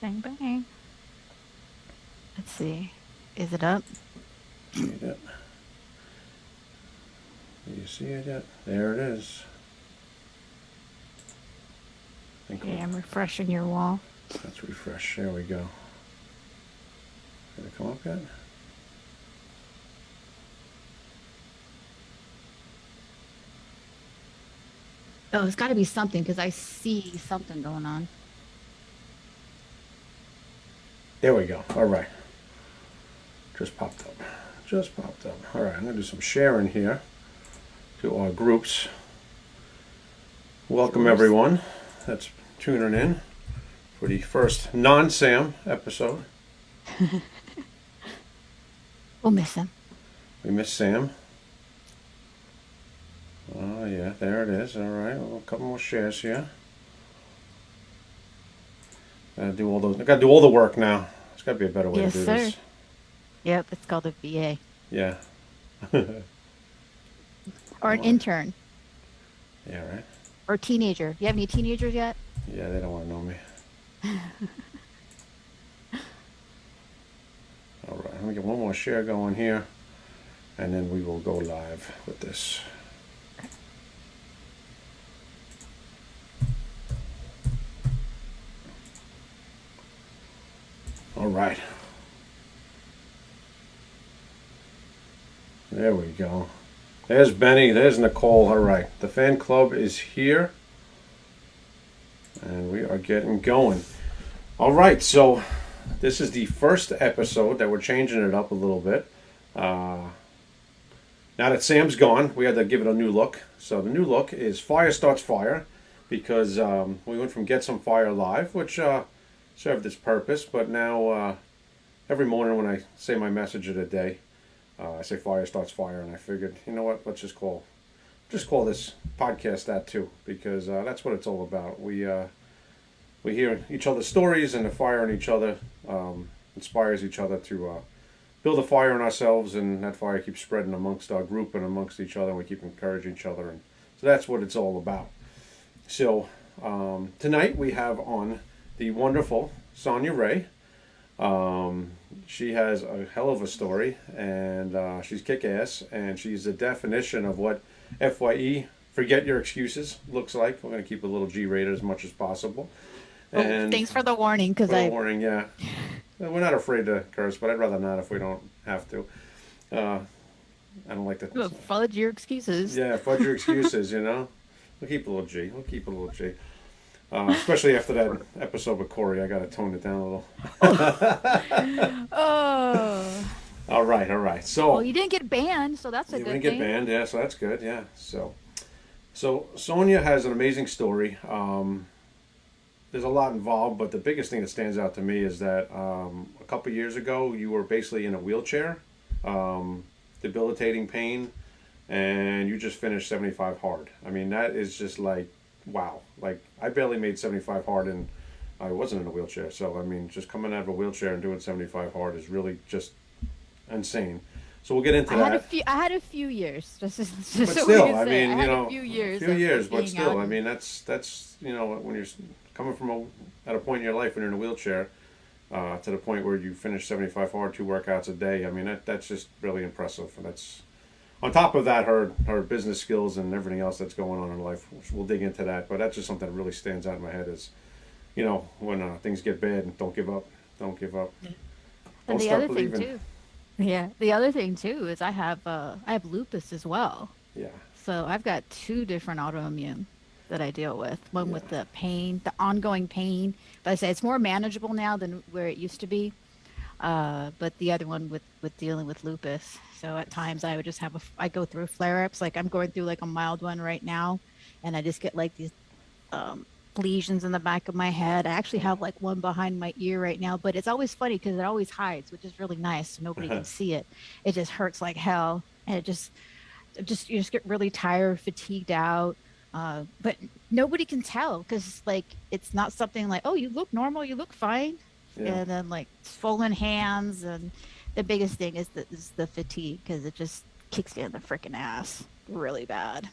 Bang bang. Let's see. Is it up? See it? Do you see it yet? There it is. Think Okay, I'm refreshing your wall. Let's refresh. There we go. Did it come up yet? Oh, it's got to be something because I see something going on. There we go. All right. Just popped up. Just popped up. All right, I'm going to do some sharing here to our groups. Welcome, everyone that's tuning in for the first non Sam episode. We'll miss him. We miss Sam. Oh, yeah, there it is. All right, a couple more shares here. Gotta do all those. I gotta do all the work now. There's gotta be a better way Yes, to do sir. this. Yep, it's called a VA Yeah. or an intern Yeah, right. or a teenager. You have any teenagers yet? Yeah, they don't want to know me. All right, let me get one more share going here, and then we will go live with this. All right. There we go. There's Benny. There's Nicole. All right. The fan club is here. And we are getting going. All right. So this is the first episode that we're changing it up a little bit. Uh, now that Sam's gone, we had to give it a new look. So the new look is Fire Starts Fire because um, we went from Get Some Fire Live, which uh, served its purpose, but now uh, every morning when I say my message of the day, uh, I say Fire Starts Fire, and I figured, you know what, let's just call just call this podcast that too, because uh, that's what it's all about. We uh, we hear each other's stories, and the fire in each other um, inspires each other to uh, build a fire in ourselves, and that fire keeps spreading amongst our group and amongst each other. And we keep encouraging each other, and so that's what it's all about. So um, tonight we have on the wonderful Sonia Ray. Um, she has a hell of a story, and uh, she's kick ass, and she's the definition of what FYE, forget your excuses, looks like. We're going to keep a little G rated as much as possible. Oh, thanks for the warning because I warning, yeah. We're not afraid to curse, but I'd rather not if we don't have to. Uh, I don't like to. Well, followed your excuses. Yeah, fudge your excuses, you know. We'll keep a little G. We'll keep a little G. Uh, especially after that episode with Corey, I got to tone it down a little. Oh. All right, all right. So Well, you didn't get banned, so that's a you good didn't get thing. banned, yeah. So that's good, yeah. So, so Sonia has an amazing story. Um, there's a lot involved, but the biggest thing that stands out to me is that um, a couple years ago you were basically in a wheelchair, um, debilitating pain, and you just finished 75 hard. I mean, that is just like wow. Like I barely made 75 hard, and I wasn't in a wheelchair. So I mean, just coming out of a wheelchair and doing 75 hard is really just insane. So we'll get into I that. had a few. I had a few years. Just, just but still, I say, mean, I you know, a few years. few years, but still, out. I mean, that's that's you know, when you're coming from a at a point in your life when you're in a wheelchair, uh, to the point where you finish 75 hard, two workouts a day. I mean, that that's just really impressive, and that's on top of that, her her business skills and everything else that's going on in her life. We'll dig into that, but that's just something that really stands out in my head is, you know, when uh, things get bad, don't give up, don't give up. And Don't the start other thing believing. too. Yeah, the other thing too is I have uh, I have lupus as well. Yeah, So I've got two different autoimmune that I deal with. One with the pain, the ongoing pain. But I say it's more manageable now than where it used to be. Uh, but the other one with with dealing with lupus. So at times I would just have a I go through flare ups. Like I'm going through like a mild one right now, and I just get like these um, lesions in the back of my head. I actually have like one behind my ear right now, but it's always funny because it always hides, which is really nice. So nobody can see it. It just hurts like hell, and it just just you just get really tired, fatigued out. Uh, but nobody can tell because like it's not something like oh you look normal, you look fine, yeah. and then like swollen hands and the biggest thing is the is the fatigue because it just kicks you in the freaking ass really bad.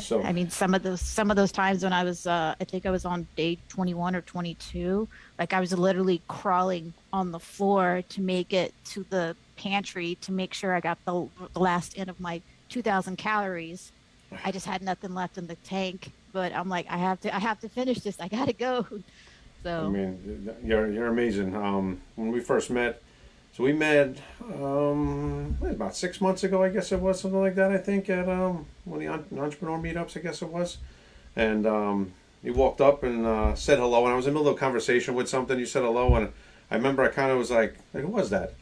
So I mean, some of those some of those times when I was, uh, I think I was on day 21 or 22, like I was literally crawling on the floor to make it to the pantry to make sure I got the, the last end of my 2,000 calories. I just had nothing left in the tank, but I'm like, I have to, I have to finish this. I gotta go. So I mean, you're you're amazing. Um, when we first met, so we met um, about six months ago, I guess it was something like that. I think at um, one of the entrepreneur meetups, I guess it was, and um, you walked up and uh, said hello, and I was in the middle of a conversation with something. You said hello, and I remember I kind of was like, like, who was that?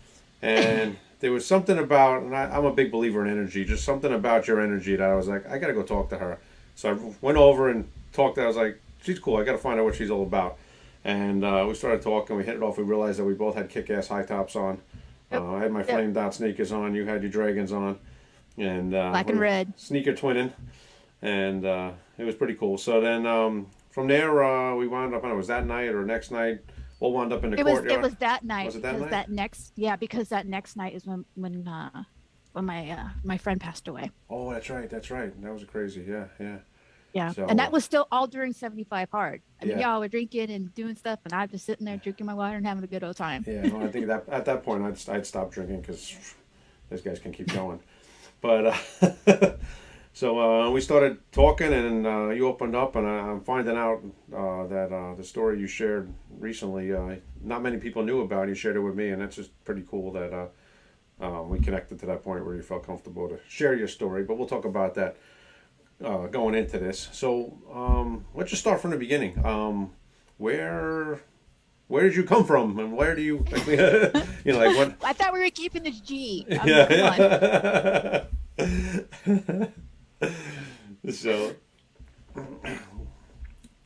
And there was something about, and I, I'm a big believer in energy, just something about your energy that I was like, I got to go talk to her. So I went over and talked to her. I was like, she's cool. I got to find out what she's all about. And uh, we started talking. We hit it off. We realized that we both had kick-ass high tops on. Yep. Uh, I had my Yep. flame dot sneakers on. You had your dragons on, and uh, Black and red. sneaker twinning, and uh, it was pretty cool. So then um, from there uh, we wound up. I don't know, it was that night or next night. We'll wound up in the it was, courtyard. it was that night. Was it that night? next, yeah, because that next night is when, when, uh, when my, uh, my friend passed away. Oh, that's right. That's right. That was crazy. Yeah, yeah. Yeah. So, and that was still all during 75 hard. I mean, Yeah. y'all were drinking and doing stuff, and I'm just sitting there drinking my water and having a good old time. Yeah, no, I think that at that point I'd, I'd stop drinking because those guys can keep going. But uh, so uh, we started talking, and uh, you opened up, and I, I'm finding out uh, that uh, the story you shared recently, uh, not many people knew about. You shared it with me, and that's just pretty cool that uh, um, we connected to that point where you felt comfortable to share your story. But we'll talk about that uh, going into this. So um, let's just start from the beginning. Um, where where did you come from, and where do you you know like what? I thought we were keeping this G. I mean, yeah. so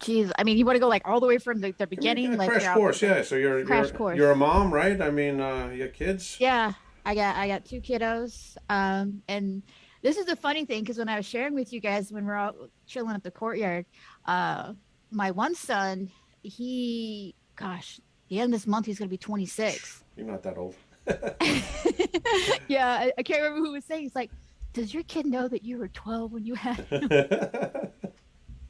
Jeez. I mean, you want to go like all the way from the, the beginning? yeah, like crash course, yeah. So you're Crash you're, course. you're a mom, right? I mean, uh, you got kids. Yeah, I got I got two kiddos. Um, and this is the funny thing because when I was sharing with you guys when we're all chilling at the courtyard, uh, my one son, he, gosh, the end of this month he's gonna be 26. You're not that old. yeah, I, I can't remember who was saying. He's like, "Does your kid know that you were 12 when you had?" him?"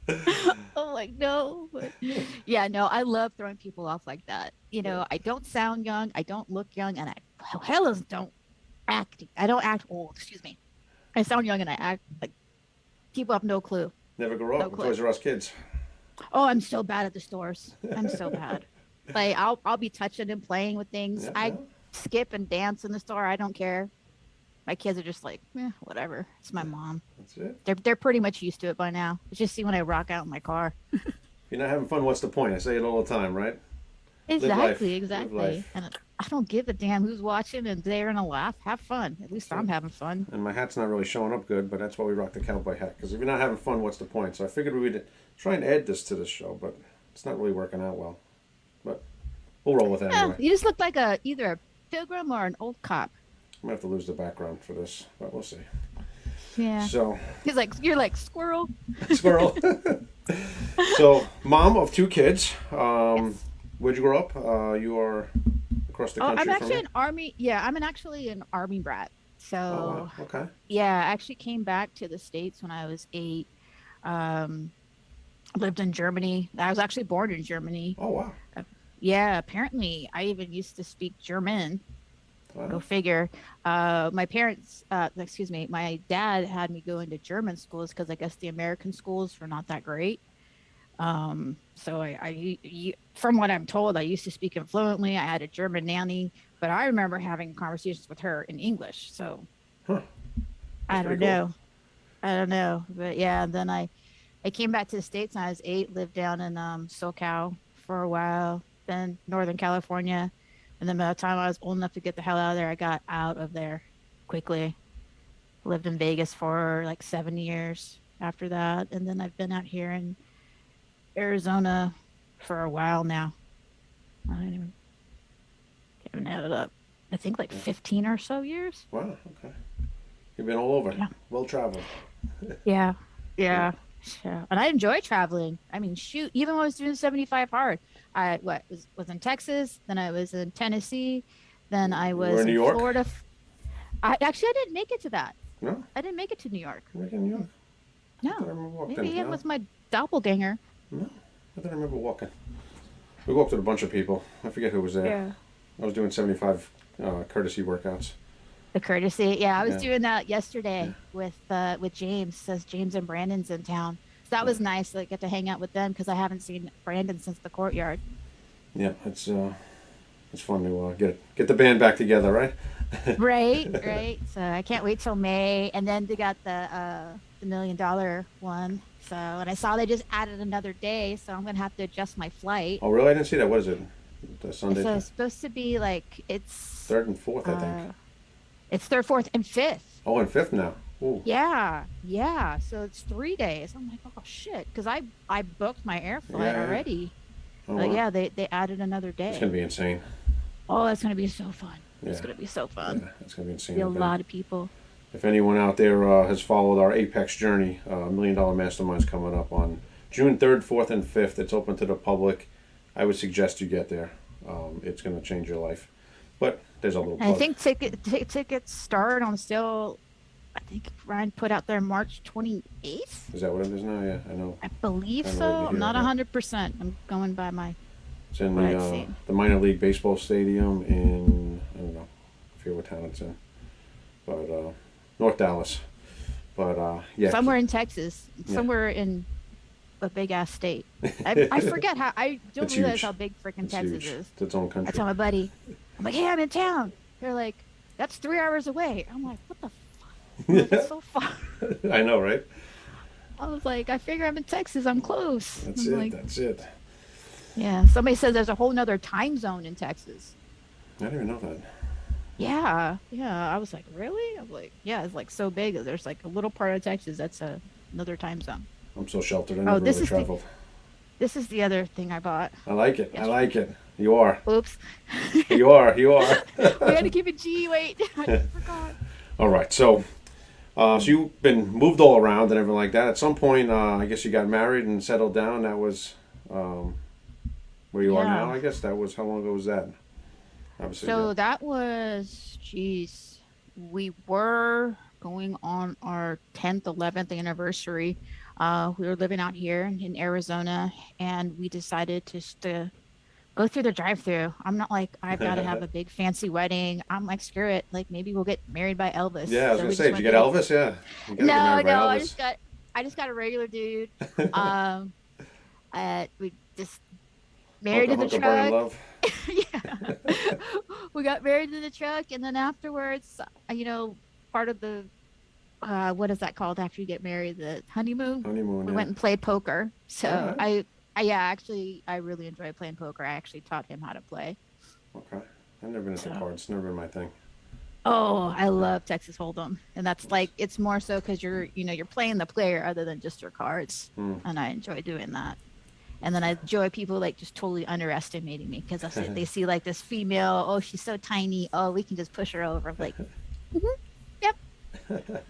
I'm like, no. But yeah, no, I love throwing people off like that. You know, I don't sound young, I don't look young, and I hell don't act. I don't act old. Excuse me. I sound young and I act like people have no clue. Never grew up No clue. Toys R Us kids. Oh, I'm so bad at the stores. I'm so bad. Like I'll I'll be touching and playing with things. Yeah, I skip and dance in the store. I don't care. My kids are just like, eh, whatever. It's my mom. That's it. They're they're pretty much used to it by now. It's just see when I rock out in my car. You're not having fun, what's the point? I say it all the time, right? Exactly, exactly. And I don't give a damn who's watching and they're gonna laugh. Have fun. At least I'm having fun. And my hat's not really showing up good, but that's why we rock the cowboy hat. Because if you're not having fun, what's the point? So I figured we'd try and add this to the show, but it's not really working out well. But we'll roll with it Yeah, anyway. you just look like a either a pilgrim or an old cop. I'm gonna have to lose the background for this, but we'll see. Yeah. So, He's like you're like squirrel. squirrel. so, mom of two kids. Um, Yes. Where'd you grow up? Uh, you are across the Oh, country I'm actually an army. Yeah, I'm an actually an army brat. So Oh, wow. Okay. yeah, I actually came back to the states when I was eight. Um, lived in Germany. I was actually born in Germany. Oh wow. Yeah, apparently I even used to speak German. Go figure. Uh, my parents, uh, excuse me, my dad had me go into German schools because I guess the American schools were not that great. Um, so I, I, from what I'm told, I used to speak it fluently. I had a German nanny, but I remember having conversations with her in English. So Huh. I don't pretty cool. know. I don't know, but yeah. And then I, I came back to the states when I was eight. Lived down in um, SoCal for a while, then Northern California, and then by the time I was old enough to get the hell out of there, I got out of there quickly. Lived in Vegas for like seven years after that, and then I've been out here in Arizona for a while now. I don't even haven't added up. I think like fifteen or so years. Wow. Okay. You've been all over. Yeah. Well traveled. Yeah, yeah, yeah. And I enjoy traveling. I mean, shoot, even when I was doing 75 hard, I what was was in Texas, then I was in Tennessee, then I was in New York? Florida. I actually I didn't make it to that. No. I didn't make it to New York. We're in New York. No, maybe it was my doppelganger. No, I don't remember walking. We walked with a bunch of people. I forget who was there. Yeah. I was doing 75 uh, courtesy workouts. The courtesy, yeah, I was Yeah. doing that yesterday Yeah. with uh, with James. Says James and Brandon's in town, so that was nice. to get to hang out with them because I haven't seen Brandon since the courtyard. Yeah, it's uh, it's fun to uh, get get the band back together, right? right, right. So I can't wait till May, and then they got the uh, the million dollar one. So and I saw they just added another day, so I'm gonna have to adjust my flight. Oh, really? I didn't see that. What is it? The Sunday, So it's supposed to be like it's third and fourth, I uh, think. it's third, fourth, and fifth. Oh, and fifth now. Ooh. Yeah, yeah. So it's three days. I'm like, oh shit, because I I booked my air flight Yeah. already. Oh, But wow. yeah, they they added another day. It's gonna be insane. Oh, it's gonna be so fun. Yeah. It's gonna be so fun. Yeah, it's gonna be insane. Be a lot of people. If anyone out there uh, has followed our Apex journey, uh, Million Dollar Mastermind's coming up on June 3rd, 4th, and 5th. It's open to the public. I would suggest you get there. Um, it's going to change your life. But there's a little And I think ticket t- tickets start on sale. I think Ryan put out there March 28th. Is that what it is now? Yeah, I know. I believe I know so. I'm not yeah. 100. percent I'm going by my. It's in the, uh, the minor league baseball stadium in, I don't know, I forget what town it's in. But uh, North Dallas. But uh, yeah. Somewhere in Texas. Yeah. Somewhere in a big ass state. I, I forget how. I don't It's realize huge. how big freaking Texas huge. is. It's its own I tell my buddy, I'm like, hey, I'm in town. They're like, that's three hours away. I'm like, what the fuck? It's so far. I know, right? I was like, I figure I'm in Texas. I'm close. That's I'm it. like, That's it. yeah. Somebody says there's a whole nother time zone in Texas. I didn't even know that. Yeah, yeah. I was like, really? I'm like, yeah. It's like so big. There's like a little part of Texas that's a, another time zone. I'm so sheltered. I Oh, this really is the- This is the other thing I bought. I like it. I like it. You are. Oops. You are. You are. we had to keep it G. Wait, I forgot. all right. So, uh, so you've been moved all around and everything like that. At some point, uh, I guess you got married and settled down. That was um, where you are now. I guess that was how long ago was that? Obviously. So yeah. that was, geez, we were going on our 10th, 11th anniversary. Uh, we were living out here in Arizona, and we decided just to go through the drive-through. I'm not like I've got to have a big fancy wedding. I'm like, screw it. Like maybe we'll get married by Elvis. yeah, I was So gonna say, did you get through- Elvis? Yeah. No, no, I just got, I just got a regular dude. um, uh, we just married in the Burning truck. Yeah. we got married in the truck, and then afterwards, uh, you know, part of the uh, what is that called after you get married? The honeymoon. Honeymoon. We yeah. went and played poker. So Alright. I, I, yeah, actually, I really enjoy playing poker. I actually taught him how to play. Okay. I've never been into So- cards. Never been my thing. Oh, I love Texas Hold'em, and that's like it's more so because you're, you know, you're playing the player other than just your cards, Hmm. and I enjoy doing that. And then I enjoy people like just totally underestimating me because they see like this female, oh, she's so tiny, oh, we can just push her over. I'm like, "Mhm, yep.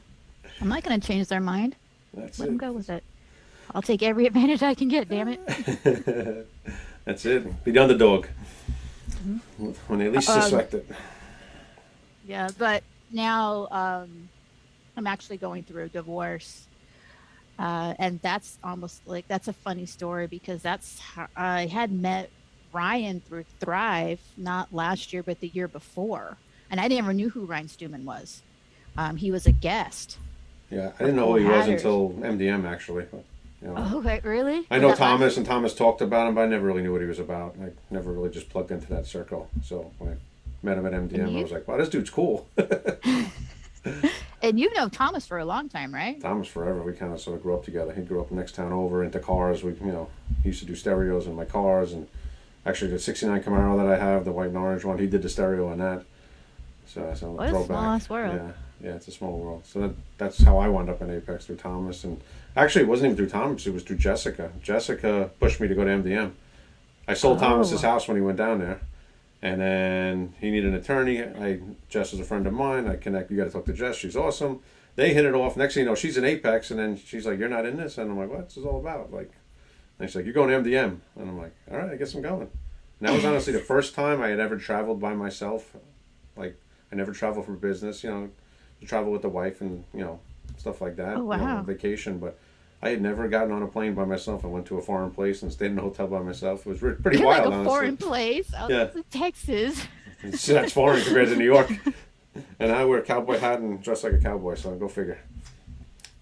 I'm not gonna change their mind. That's Let them go with it. I'll take every advantage I can get. Damn it. That's it. Be the underdog. When they least Um, suspect it. Yeah, but now um, I'm actually going through a divorce, uh, and that's almost like that's a funny story because that's how I had met Ryan through Thrive not last year but the year before, and I never knew who Ryan Stewman was. Um, he was a guest. Yeah, I didn't know who he Full was until MDM actually. But, you know. Oh, wait, really? I know that last Thomas, and Thomas talked about him, but I never really knew what he was about. I never really just plugged into that circle. So when I met him at MDM, I was like, "Wow, this dude's cool." And you know Thomas for a long time, right? Thomas forever. We kind of sort of grew up together. He grew up next town over into cars. We, you know, he used to do stereos in my cars, and actually the '69 Camaro that I have, the white and orange one, he did the stereo on that. So, so What a throwback. small-ass world. Yeah, yeah, it's a small world. So that, that's how I wound up in Apex through Thomas, and actually it wasn't even through Thomas. It was through Jessica. Jessica pushed me to go to MDM. I sold oh. Thomas's Oh. house when he went down there. And then he needed an attorney. I Jess is a friend of mine. I connect. You got to talk to Jess. She's awesome. They hit it off. Next thing you know, she's in Apex, and then she's like, "You're not in this," and I'm like, "What's this all about?" Like, and she's like, "You're going to MDM," and I'm like, "All right, I guess I'm going." And that was honestly the first time I had ever traveled by myself. Like, I never traveled for business. You know, to travel with the wife and you know stuff like that. Oh, you know, wow. vacation, but I had never gotten on a plane by myself. I went to a foreign place and stayed in a hotel by myself. It was re- pretty You're wild, like a honestly. foreign place. I Yeah. Texas. It's- That's foreign compared to New York. And I wear a cowboy hat and dress like a cowboy, so go figure.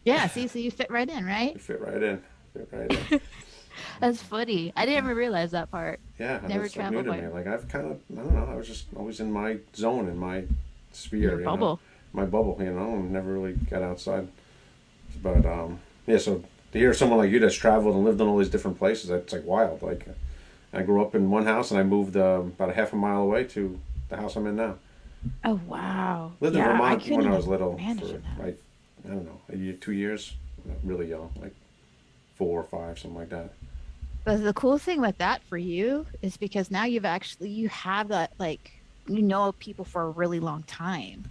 Yeah, see, so you fit right in, right? You fit right in. Fit right in. That's funny. I didn't even realize that part. Yeah, Never that's like new to me. Like I've kind of, I don't know. I was just always in my zone, in my sphere, Your you know? bubble. my bubble. You know, and never really got outside. But um, yeah, so to hear someone like you that's traveled and lived in all these different places, that's like wild. Like I grew up in one house and I moved um, about a half a mile away to the house I'm in now. Oh wow. Lived yeah, in Vermont couldn't when I was little for like I don't know a year, two years, really young, like four or five, something like that. But the cool thing with that for you is because now you've actually you have that like you know people for a really long time.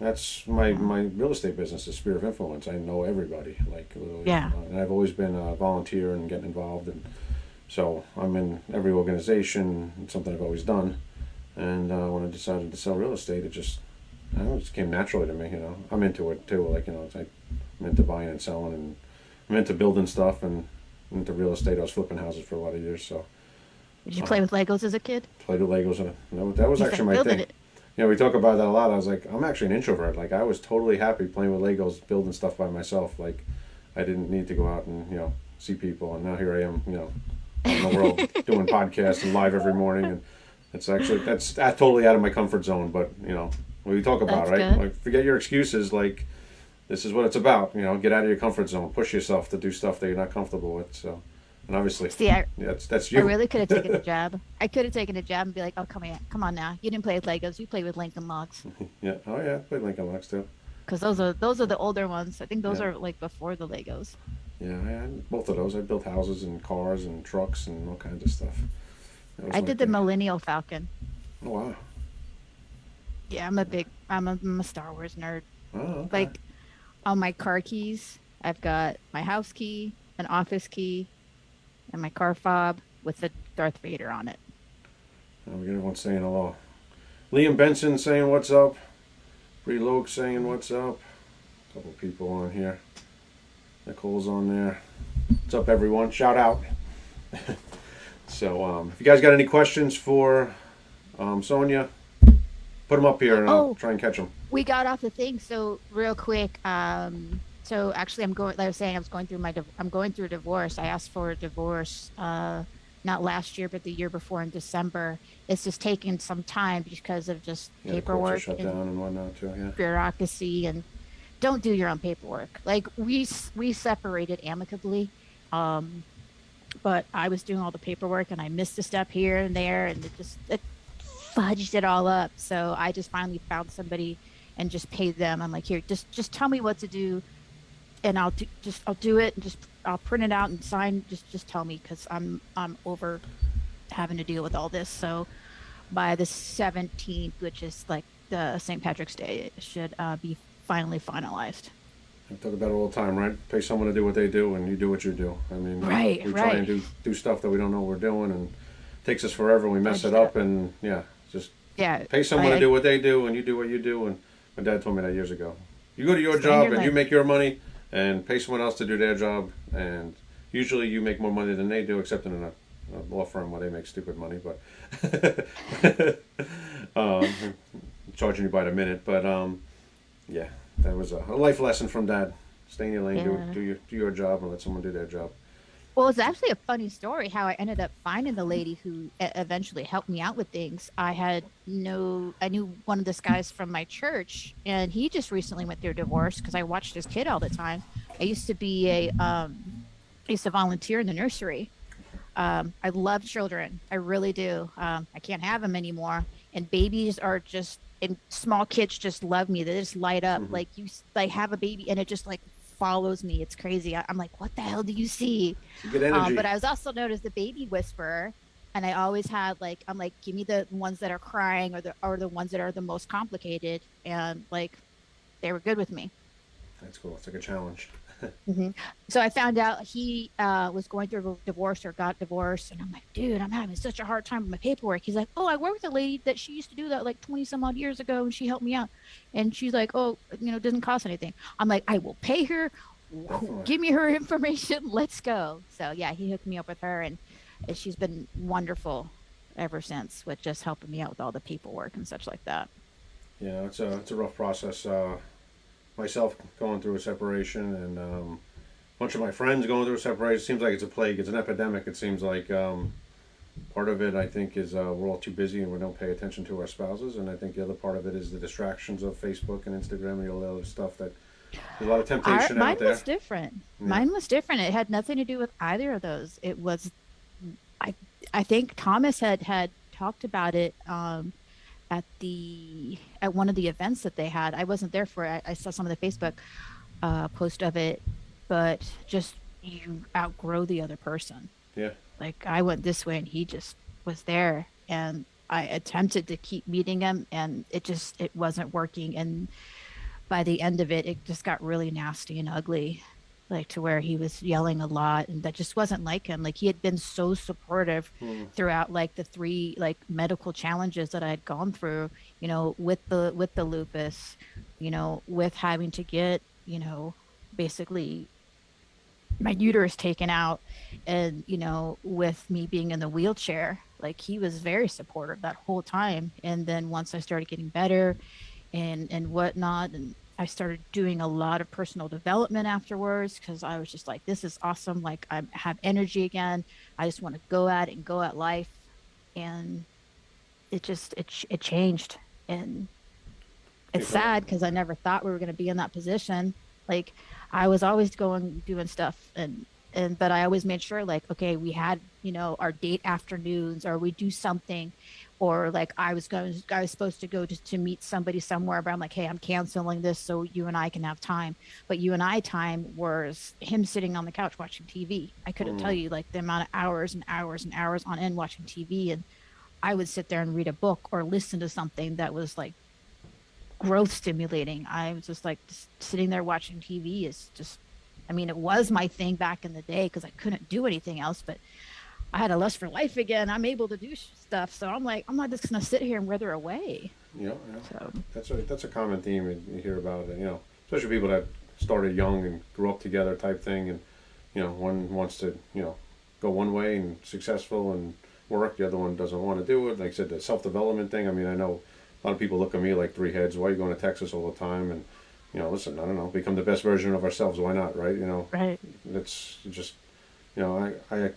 That's my my real estate business is Sphere of Influence. I know everybody, like literally. Yeah. Uh, and I've always been a volunteer and getting involved, and so I'm in every organization. It's something I've always done. And uh, when I decided to sell real estate, it just I know, it just came naturally to me. You know, I'm into it too. Like you know, like I'm into buying and selling, and I'm into building stuff and into real estate. I was flipping houses for a lot of years, so Did you Uh, play with Legos as a kid? played with Legos, and that was, that was actually my thing. it. Yeah, we talk about that a lot. I was like, I'm actually an introvert. Like, I was totally happy playing with Legos, building stuff by myself. Like, I didn't need to go out and you know see people. And now here I am, you know, in the world doing podcasts and live every morning. And it's actually that's that's totally out of my comfort zone. But you know, what we talk about, That's right? good. Like, forget your excuses. Like, this is what it's about. You know, get out of your comfort zone, push yourself to do stuff that you're not comfortable with. So, and obviously, See, I, yeah, that's that's I really could have taken a jab. I could have taken a jab and be like, "Oh, come on, come on now. You didn't play with Legos. You played with Lincoln Logs." Yeah. Oh yeah, I played Lincoln Logs too. Because those are those are the older ones. I think those Yeah. are like before the Legos. Yeah, I had both of those. I built houses and cars and trucks and all kinds of stuff. I did the Millennial Falcon. Oh wow! Yeah, I'm a big, I'm a, I'm a Star Wars nerd. Oh, okay. Like, on my car keys, I've got my house key, an office key, and my car fob with the Darth Vader on it. Oh, we got everyone saying hello. Liam Benson saying what's up. Bree Loke saying what's up. A couple people on here. Nicole's on there. What's up, everyone? Shout out. so, um, if you guys got any questions for um, Sonia, put them up here and I'll Oh. try and catch them. We got off the thing, so real quick. Um, so actually, I'm going. Like I was saying, I was going through my. I'm going through a divorce. I asked for a divorce, uh, not last year, but the year before in December. It's just taking some time because of just Yeah, the courts are paperwork and and too. Yeah. bureaucracy and don't do your own paperwork. Like we we separated amicably, um, but I was doing all the paperwork and I missed a step here and there and it just it fudged it all up. So I just finally found somebody and just paid them. I'm like, here, just just tell me what to do, and I'll do just I'll do it and just I'll print it out and sign. Just just tell me because I'm I'm over having to deal with all this. So by the 17th, which is like the St. Patrick's Day, it should uh, be finally finalized. I talk about it all the time, right? Pay someone to do what they do, and you do what you do. I mean, Right, we try right. and do do stuff that we don't know we're doing, and it takes us forever. And we mess it up, and yeah, just Yeah. pay someone I- to do what they do, and you do what you do. And my dad told me that years ago. You go to your Stay job, your and you make your money, and pay someone else to do their job, and usually you make more money than they do, except in a, a law firm where they make stupid money, but um, charging you by the minute. But um, yeah, that was a, a life lesson from dad. Stay in your lane, Yeah. do, do your do your job, and let someone do their job. Well, it's actually a funny story how I ended up finding the lady who eventually helped me out with things. I had no, I knew one of this guys from my church, and he just recently went through a divorce because I watched his kid all the time. I used to be a, um, I used to volunteer in the nursery. Um, I love children, I really do. Um, I can't have them anymore, and babies are just, and small kids just love me. They just light up. Mhm. Like you, like have a baby, and it just like follows me. It's crazy. I, I'm like, what the hell do you see? Good energy. Um, but I was also known as the baby whisperer, and I always had like I'm like, give me the ones that are crying or the or the ones that are the most complicated, and like they were good with me. That's cool. It's like a challenge. So I found out he uh, was going through a divorce or got divorced, and I'm like, dude, I'm having such a hard time with my paperwork. He's like, oh, I work with a lady that she used to do that like 20 some odd years ago, and she helped me out. And she's like, oh, you know, it doesn't cost anything. I'm like, I will pay her Definitely. give me her information. Let's go. So yeah, he hooked me up with her, and, and she's been wonderful ever since with just helping me out with all the paperwork and such like that. Yeah, it's a it's a rough process. Uh, myself going through a separation, and um, a bunch of my friends going through a separation. It seems like it's a plague. It's an epidemic. It seems like um, part of it, I think, is uh, we're all too busy and we don't pay attention to our spouses. And I think the other part of it is the distractions of Facebook and Instagram and all the other stuff that there's a lot of Our, temptation mine out there. was different. Yeah. Mine was different. It had nothing to do with either of those. It was, I, I think Thomas had had talked about it um, at the at one of the events that they had. I wasn't there for it. I, I saw some of the Facebook uh, post of it, but just you outgrow the other person. Yeah, Like I went this way and he just was there, and I attempted to keep meeting him, and it just it wasn't working. And by the end of it, it just got really nasty and ugly, like to where he was yelling a lot, and that just wasn't like him. Like he had been so supportive Hmm. throughout like the three like medical challenges that I had gone through, you know, with the with the lupus, you know, with having to get, you know, basically my uterus taken out and you know with me being in the wheelchair like he was very supportive that whole time and then once i started getting better and and whatnot and i started doing a lot of personal development afterwards because i was just like this is awesome like i have energy again. I just want to go at it and go at life. And it just it, it changed. And it's sad because i never thought we were going to be in that position. Like i was always going doing stuff and and but i always made sure like okay we had you know our date afternoons or we do something or like i was going i was supposed to go to, to meet somebody somewhere but i'm like hey i'm canceling this so you and i can have time but you and i time was him sitting on the couch watching tv i couldn't tell Mm. you like the amount of hours and hours and hours on end watching tv and i would sit there and read a book or listen to something that was like growth stimulating. I was just like just sitting there watching TV is just, I mean, it was my thing back in the day because I couldn't do anything else, but I had a lust for life again. I'm able to do stuff. So I'm like, I'm not just going to sit here and wither away. you know, yeah. So that's a that's a common theme you you hear about. You know, especially people that started young and grew up together type thing, and you know, one wants to you know go one way and successful and work, the other one doesn't want to do it. Like I said, the self development thing. I mean, I know a lot of people look at me like three heads. Why are you going to Texas all the time? And you know, listen, I don't know, become the best version of ourselves. Why not, right? You know, right, that's just you know I, I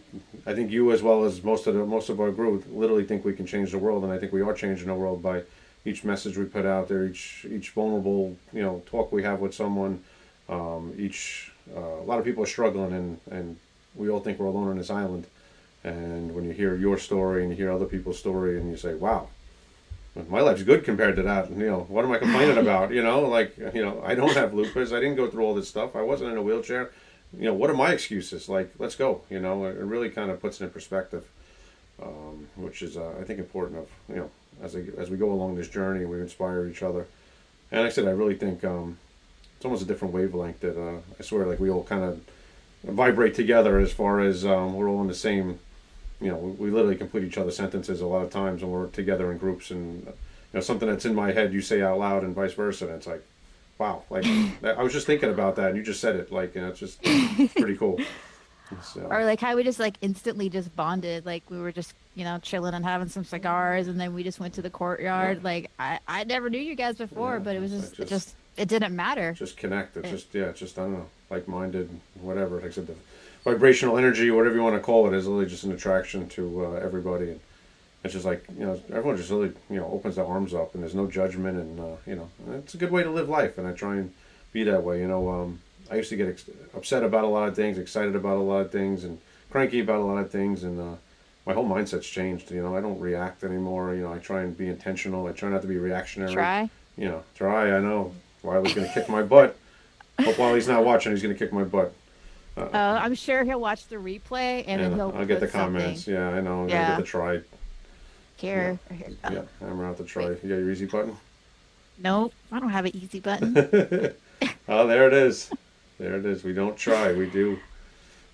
I think you as well as most of the most of our group literally think we can change the world and I think we are changing the world by each message we put out there each each vulnerable you know talk we have with someone um, each uh, a lot of people are struggling and and we all think we're alone on this island and when you hear your story and you hear other people's story and you say wow my life's good compared to that. You know, what am I complaining about? You know, like, you know, I don't have lupus. I didn't go through all this stuff. I wasn't in a wheelchair. You know, what are my excuses? Like, let's go. You know, it really kind of puts it in perspective, um, which is, uh, I think, important. Of you know, as I, as we go along this journey, we inspire each other. And like I said, I really think um, it's almost a different wavelength. That uh, I swear, like we all kind of vibrate together as far as um, we're all in the same you know, we, literally complete each other's sentences a lot of times when we're together in groups, and you know, something that's in my head you say out loud, and vice versa. And it's like, wow, like I was just thinking about that, and you just said it, like, and it's just pretty cool. So, or like how we just like instantly just bonded. Like we were just you know chilling and having some cigars, and then we just went to the courtyard. Yeah. Like I I never knew you guys before, Yeah, but it was it's just, it just- just it didn't matter. just connect. It's Yeah. just yeah, it's just I don't know, like-minded, whatever. Like I said, the vibrational energy, whatever you want to call it, is really just an attraction to uh, everybody, and it's just like you know, everyone just really you know opens their arms up, and there's no judgment, and uh, you know, it's a good way to live life, and I try and be that way. You know, um, I used to get ex- upset about a lot of things, excited about a lot of things, and cranky about a lot of things, and uh, my whole mindset's changed. You know, I don't react anymore. You know, I try and be intentional. I try not to be reactionary Try. you know, try. I know Wiley's gonna kick my butt. Hope Wiley's not watching. He's gonna kick my butt. Uh, I'm sure he'll watch the replay and then he'll I'll get the put something comments. Yeah, I know. I'm yeah. get the try. here. Yeah. here. Oh, Yeah, hammer out the try. You got your easy button. Nope, I don't have an easy button. Oh, there it is. There it is. We don't try. We do.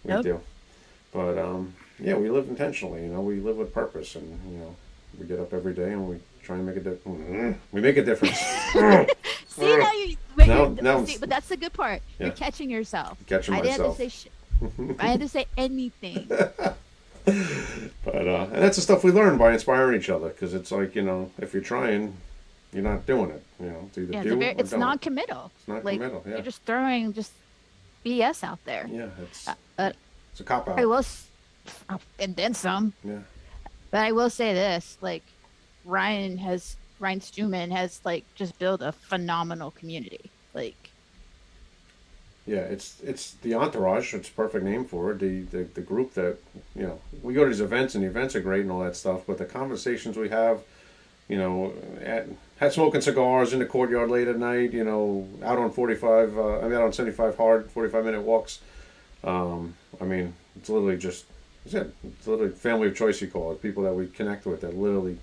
We Nope. do. But um, yeah, we live intentionally. You know, we live with purpose, and you know, we get up every day and we try and make a difference. We make a difference. See now you. Wait, Now- now see, but that's the good part. Yeah. You're catching yourself. Catching I didn't have to say. I had to say anything. But uh, and that's the stuff we learn by inspiring each other because it's like you know if you're trying, you're not doing it. You know, it's either Yeah, do or it's non-committal. It's not like, committal. Yeah, You're just throwing just BS out there. yeah, it's Uh, it's a cop out. I will, s- and then some. yeah, But I will say this: like Ryan has Ryan Stewman has like just built a phenomenal community. Like yeah. It's it's the entourage. It's a perfect name for it. The, the the group that you know we go to these events and the events are great and all that stuff. But the conversations we have, you know, at, had smoking cigars in the courtyard late at night. You know, out on forty five. Uh, I mean, out on seventy five hard forty five minute walks. Um, I mean, it's literally just, I said, it's literally family of choice, you call it. People that we connect with that literally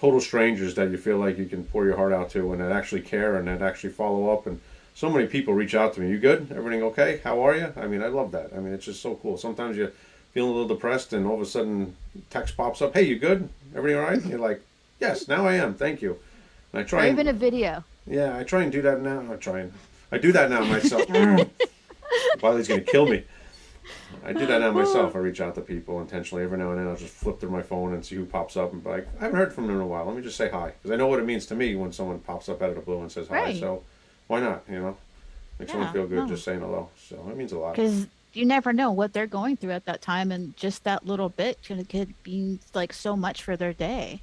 total strangers that you feel like you can pour your heart out to and that actually care and that actually follow up. And so many people reach out to me. You good? Everything okay? How are you? I mean, I love that. I mean, it's just so cool. Sometimes you feeling a little depressed and all of a sudden text pops up. Hey, you good? Everything all right? And you're like, yes, now I am. Thank you. And I try or and, even a video. yeah, I try and do that now. I try and I do that now myself. Wiley's gonna kill me. I do that now myself. I reach out to people intentionally every now and then. I'll just flip through my phone and see who pops up and be like, I haven't heard from them in a while. Let me just say hi because I know what it means to me when someone pops up out of the blue and says hi. Right. So why not? You know, makes someone feel good no. just saying hello. So it means a lot. because you never know what they're going through at that time, and just that little bit could, could be like so much for their day.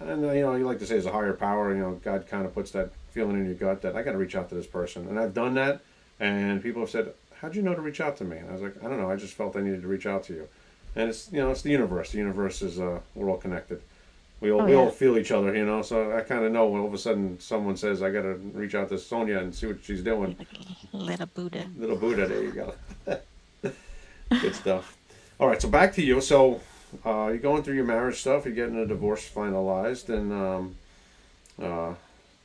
And uh, you know, you like to say there's a higher power. You know, God kind of puts that feeling in your gut that I got to reach out to this person, and I've done that. And people have said, "How'd you know to reach out to me?" And I was like, "I don't know. I just felt I needed to reach out to you." And it's you know, it's the universe. The universe is uh, we're all connected. We all Oh, we yeah. all feel each other, you know. So I kind of know when all of a sudden someone says, "I got to reach out to Sonia and see what she's doing." Little Buddha. Little Buddha, there you go. Good stuff. All right, so back to you. So uh, you're going through your marriage stuff. You're getting a divorce finalized, and um, uh,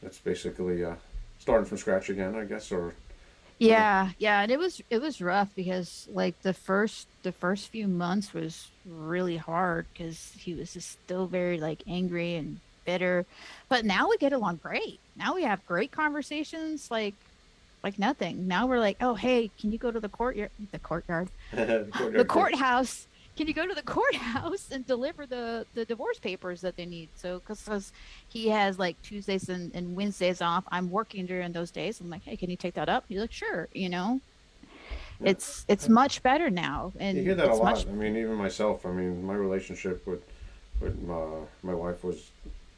that's basically uh, starting from scratch again, I guess. Or Yeah, yeah, and it was it was rough because like the first the first few months was really hard because he was just still very like angry and bitter, but now we get along great. Now we have great conversations, like like nothing. Now we're like, oh hey, can you go to the courtyard? The courtyard, the courthouse. Can you go to the courthouse and deliver the the divorce papers that they need? So because he has like Tuesdays and, and Wednesdays off. I'm working during those days. I'm like, hey, can you take that up? He's like, sure. You know, Yeah. it's it's much better now, and You hear that a lot. much I mean, even myself. I mean, my relationship with with uh, my wife was,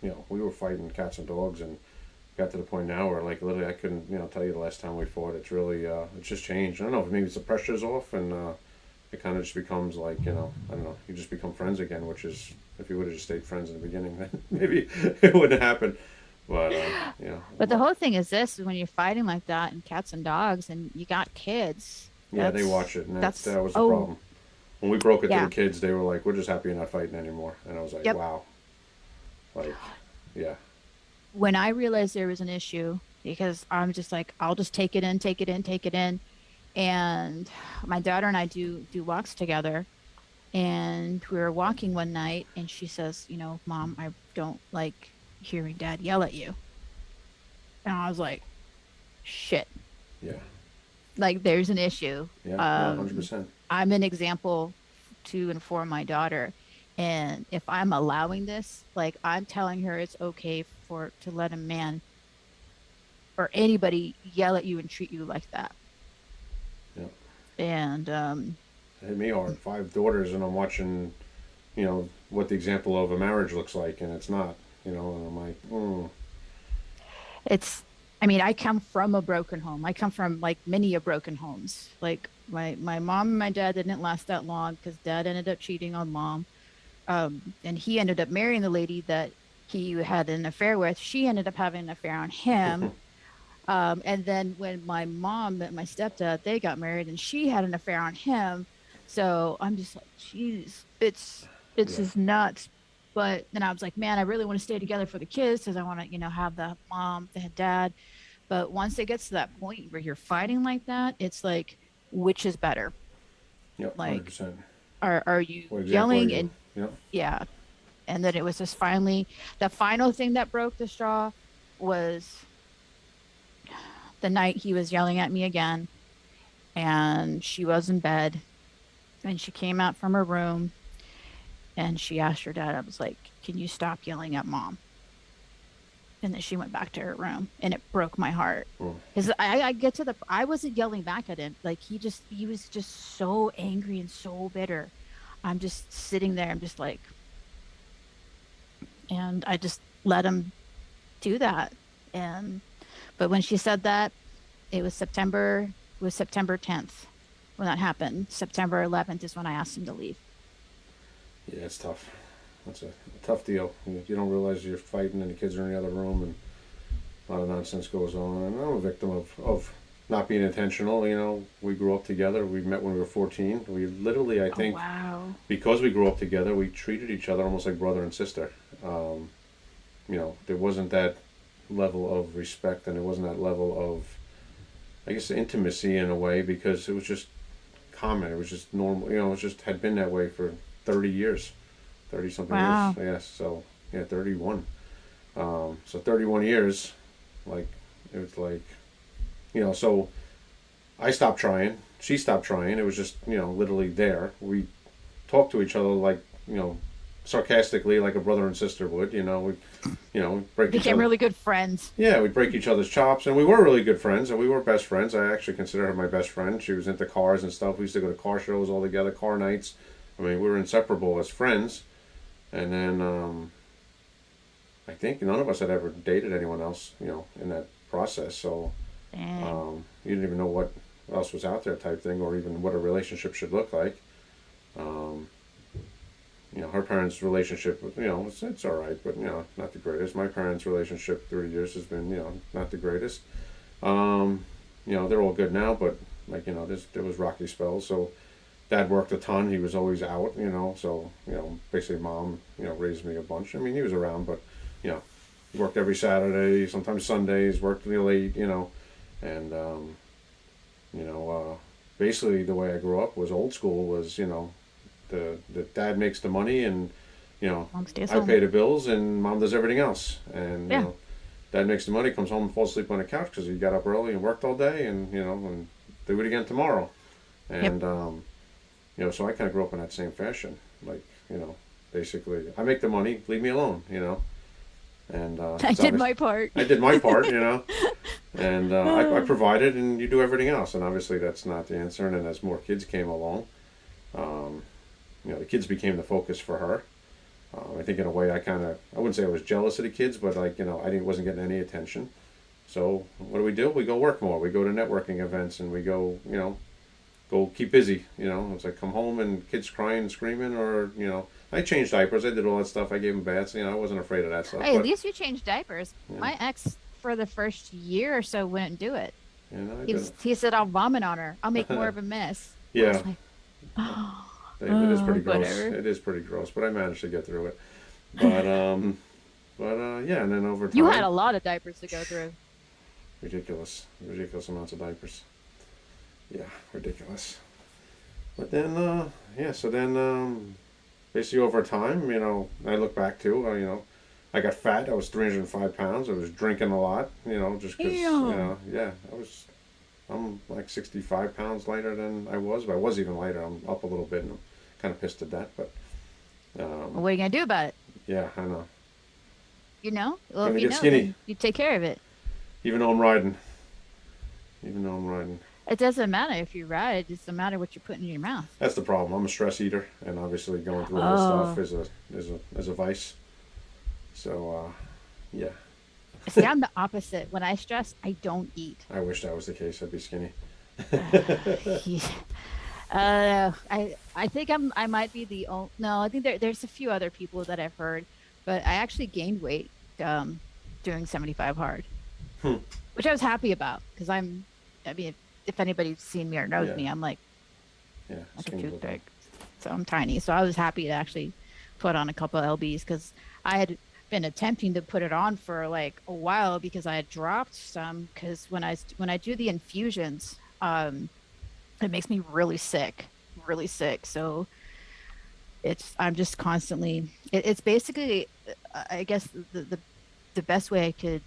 you know, we were fighting cats and dogs, and got to the point now where like literally I couldn't, you know, tell you the last time we fought. It's really, uh, it's just changed. I don't know. Maybe it's the pressure's off, and uh, it kind of just becomes like, you know, I don't know. You just become friends again, which is if you would have just stayed friends in the beginning, then maybe it wouldn't happen. But uh, you know, But the whole thing is this: is when you're fighting like that, and cats and dogs, and you got kids. yeah, they watch it, and that, that's- that was the oh. problem. When we broke it Yeah. to the kids, they were like, "We're just happy you're not fighting anymore," and I was like, Yep. "Wow." Like, yeah. When I realized there was an issue, because I'm just like, I'll just take it in, take it in, take it in, and my daughter and I do do walks together, and we were walking one night, and she says, you know, mom, I don't like hearing dad yell at you, and I was like, shit, Yeah, like there's an issue. yeah, Um, hundred percent. I'm an example to inform my daughter. And if I'm allowing this, like I'm telling her it's okay for to let a man or anybody yell at you and treat you like that. And um hit me hard. Five daughters, and I'm watching, you know, what the example of a marriage looks like, and it's not. You know, and I'm like, mm, it's I mean, I come from a broken home. I come from like many a broken homes. Like my my mom and my dad didn't last that long because dad ended up cheating on mom. Um, and he ended up marrying the lady that he had an affair with. She ended up having an affair on him. um, and then when my mom met my stepdad, they got married, and she had an affair on him. So I'm just like, jeez, it's it's Yeah. just nuts. But then I was like, man, I really want to stay together for the kids because I want to, you know, have the mom, the dad. But once it gets to that point where you're fighting like that, it's like, which is better? yep, Like, hundred percent. Are are you are yelling and Yep. yeah and then it was just finally the final thing that broke the straw was the night he was yelling at me again, and she was in bed, and she came out from her room, and she asked her dad. I was like, "Can you stop yelling at mom?" And then she went back to her room, and it broke my heart because I, I get to the I wasn't yelling back at him like he just he was just so angry and so bitter. I'm just sitting there. I'm just like, and I just let him do that. And but when she said that, it was September. It was September 10th when that happened. September 11th is when I asked him to leave. Yeah, it's tough. That's a, tough deal. You, you don't realize you're fighting and the kids are in the other room and a lot of nonsense goes on. And I'm a victim of, of not being intentional. You know, we grew up together. We met when we were 14. We literally, I think, oh, wow. because we grew up together, we treated each other almost like brother and sister. Um, you know, there wasn't that level of respect and there wasn't that level of, I guess, intimacy in a way because it was just common. It was just normal. You know, it just had been that way for 30 years, 30 something Wow. years. Yes. So, yeah, 31. Um, so 31 years, like, it was like, you know, so I stopped trying. She stopped trying. It was just, you know, literally there. We talked to each other like, you know, sarcastically, like a brother and sister would. You know, we, you know, break each Became really good friends. Yeah, we'd break each other's chops, and we were really good friends, and we were best friends. I actually consider her my best friend. She was into cars and stuff. We used to go to car shows all together, car nights. I mean, we were inseparable as friends. And then um, I think none of us had ever dated anyone else, you know, in that process. So um, you didn't even know what else was out there, type thing, or even what a relationship should look like. Um, you know, her parents' relationship, you know, it's, it's all right, but you know, not the greatest. My parents' relationship through the years has been, you know, not the greatest. Um, you know, they're all good now, but like you know, there's, there was rocky spells. So, dad worked a ton. He was always out, you know. So, you know, basically, mom, you know, raised me a bunch. I mean, he was around, but you know, he worked every Saturday, sometimes Sundays, worked really late, you know, and um, you know, uh, basically the way I grew up was old school. Was you know, the the dad makes the money and you know I home. pay the bills and mom does everything else. And Yeah. you know, dad makes the money, comes home and falls asleep on the couch because he got up early and worked all day, and you know, and do it again tomorrow. And um, you know, so I kind of grew up in that same fashion. Like you know, basically, I make the money, leave me alone. You know, and uh, I did my part. I did my part, you know, and uh, I, I provided, and you do everything else. And obviously, that's not the answer. And then as more kids came along, um, you know, the kids became the focus for her. Uh, I think in a way, I kind of, I wouldn't say I was jealous of the kids, but like you know, I didn't wasn't getting any attention. So what do we do? We go work more. We go to networking events, and we go, you know, go keep busy. You know, it's like come home and kids crying and screaming, or you know, I changed diapers. I did all that stuff. I gave them baths. You know, I wasn't afraid of that stuff. Hey, at least you changed diapers. Yeah. My ex, for the first year or so, wouldn't do it. you know, He, was, he said, I'll vomit on her. I'll make more of a mess. I was Yeah. it is Oh, pretty gross. whatever. It is pretty gross, but I managed to get through it. But um, but uh, yeah, and then over time, you had a lot of diapers to go through. ridiculous, ridiculous amounts of diapers. Yeah, ridiculous. But then, uh, yeah, so then um, basically over time, you know, I look back to, uh, you know, I got fat. I was 305 pounds. I was drinking a lot, you know, just because, you know, yeah, I was, I'm like 65 pounds lighter than I was, but I was even lighter. I'm up a little bit and I'm kind of pissed at that, but um, What are you going to do about it? yeah, I know. You know? Well, if you know, skinny. you take care of it. Even though I'm riding. Even though I'm riding. It doesn't matter if you ride. It doesn't matter what you're putting in your mouth. That's the problem. I'm a stress eater, and obviously going through all this stuff Oh. is a is a is a vice. So, uh, yeah, See, I'm the opposite. When I stress, I don't eat. I wish that was the case. I'd be skinny. Yeah. Uh, I I think I'm I might be the only. No, I think there, there's a few other people that I've heard, but I actually gained weight um, doing 75 hard, Hmm. which I was happy about because I'm. I mean, if, if anybody's seen me or knows Yeah. me, I'm like Yeah, like a toothpick, so I'm tiny. So I was happy to actually put on a couple of lbs because I had been attempting to put it on for like a while because I had dropped some because when I when I do the infusions, um, it makes me really sick, really sick. So it's I'm just constantly. It, it's basically, uh, I guess the, the the best way I could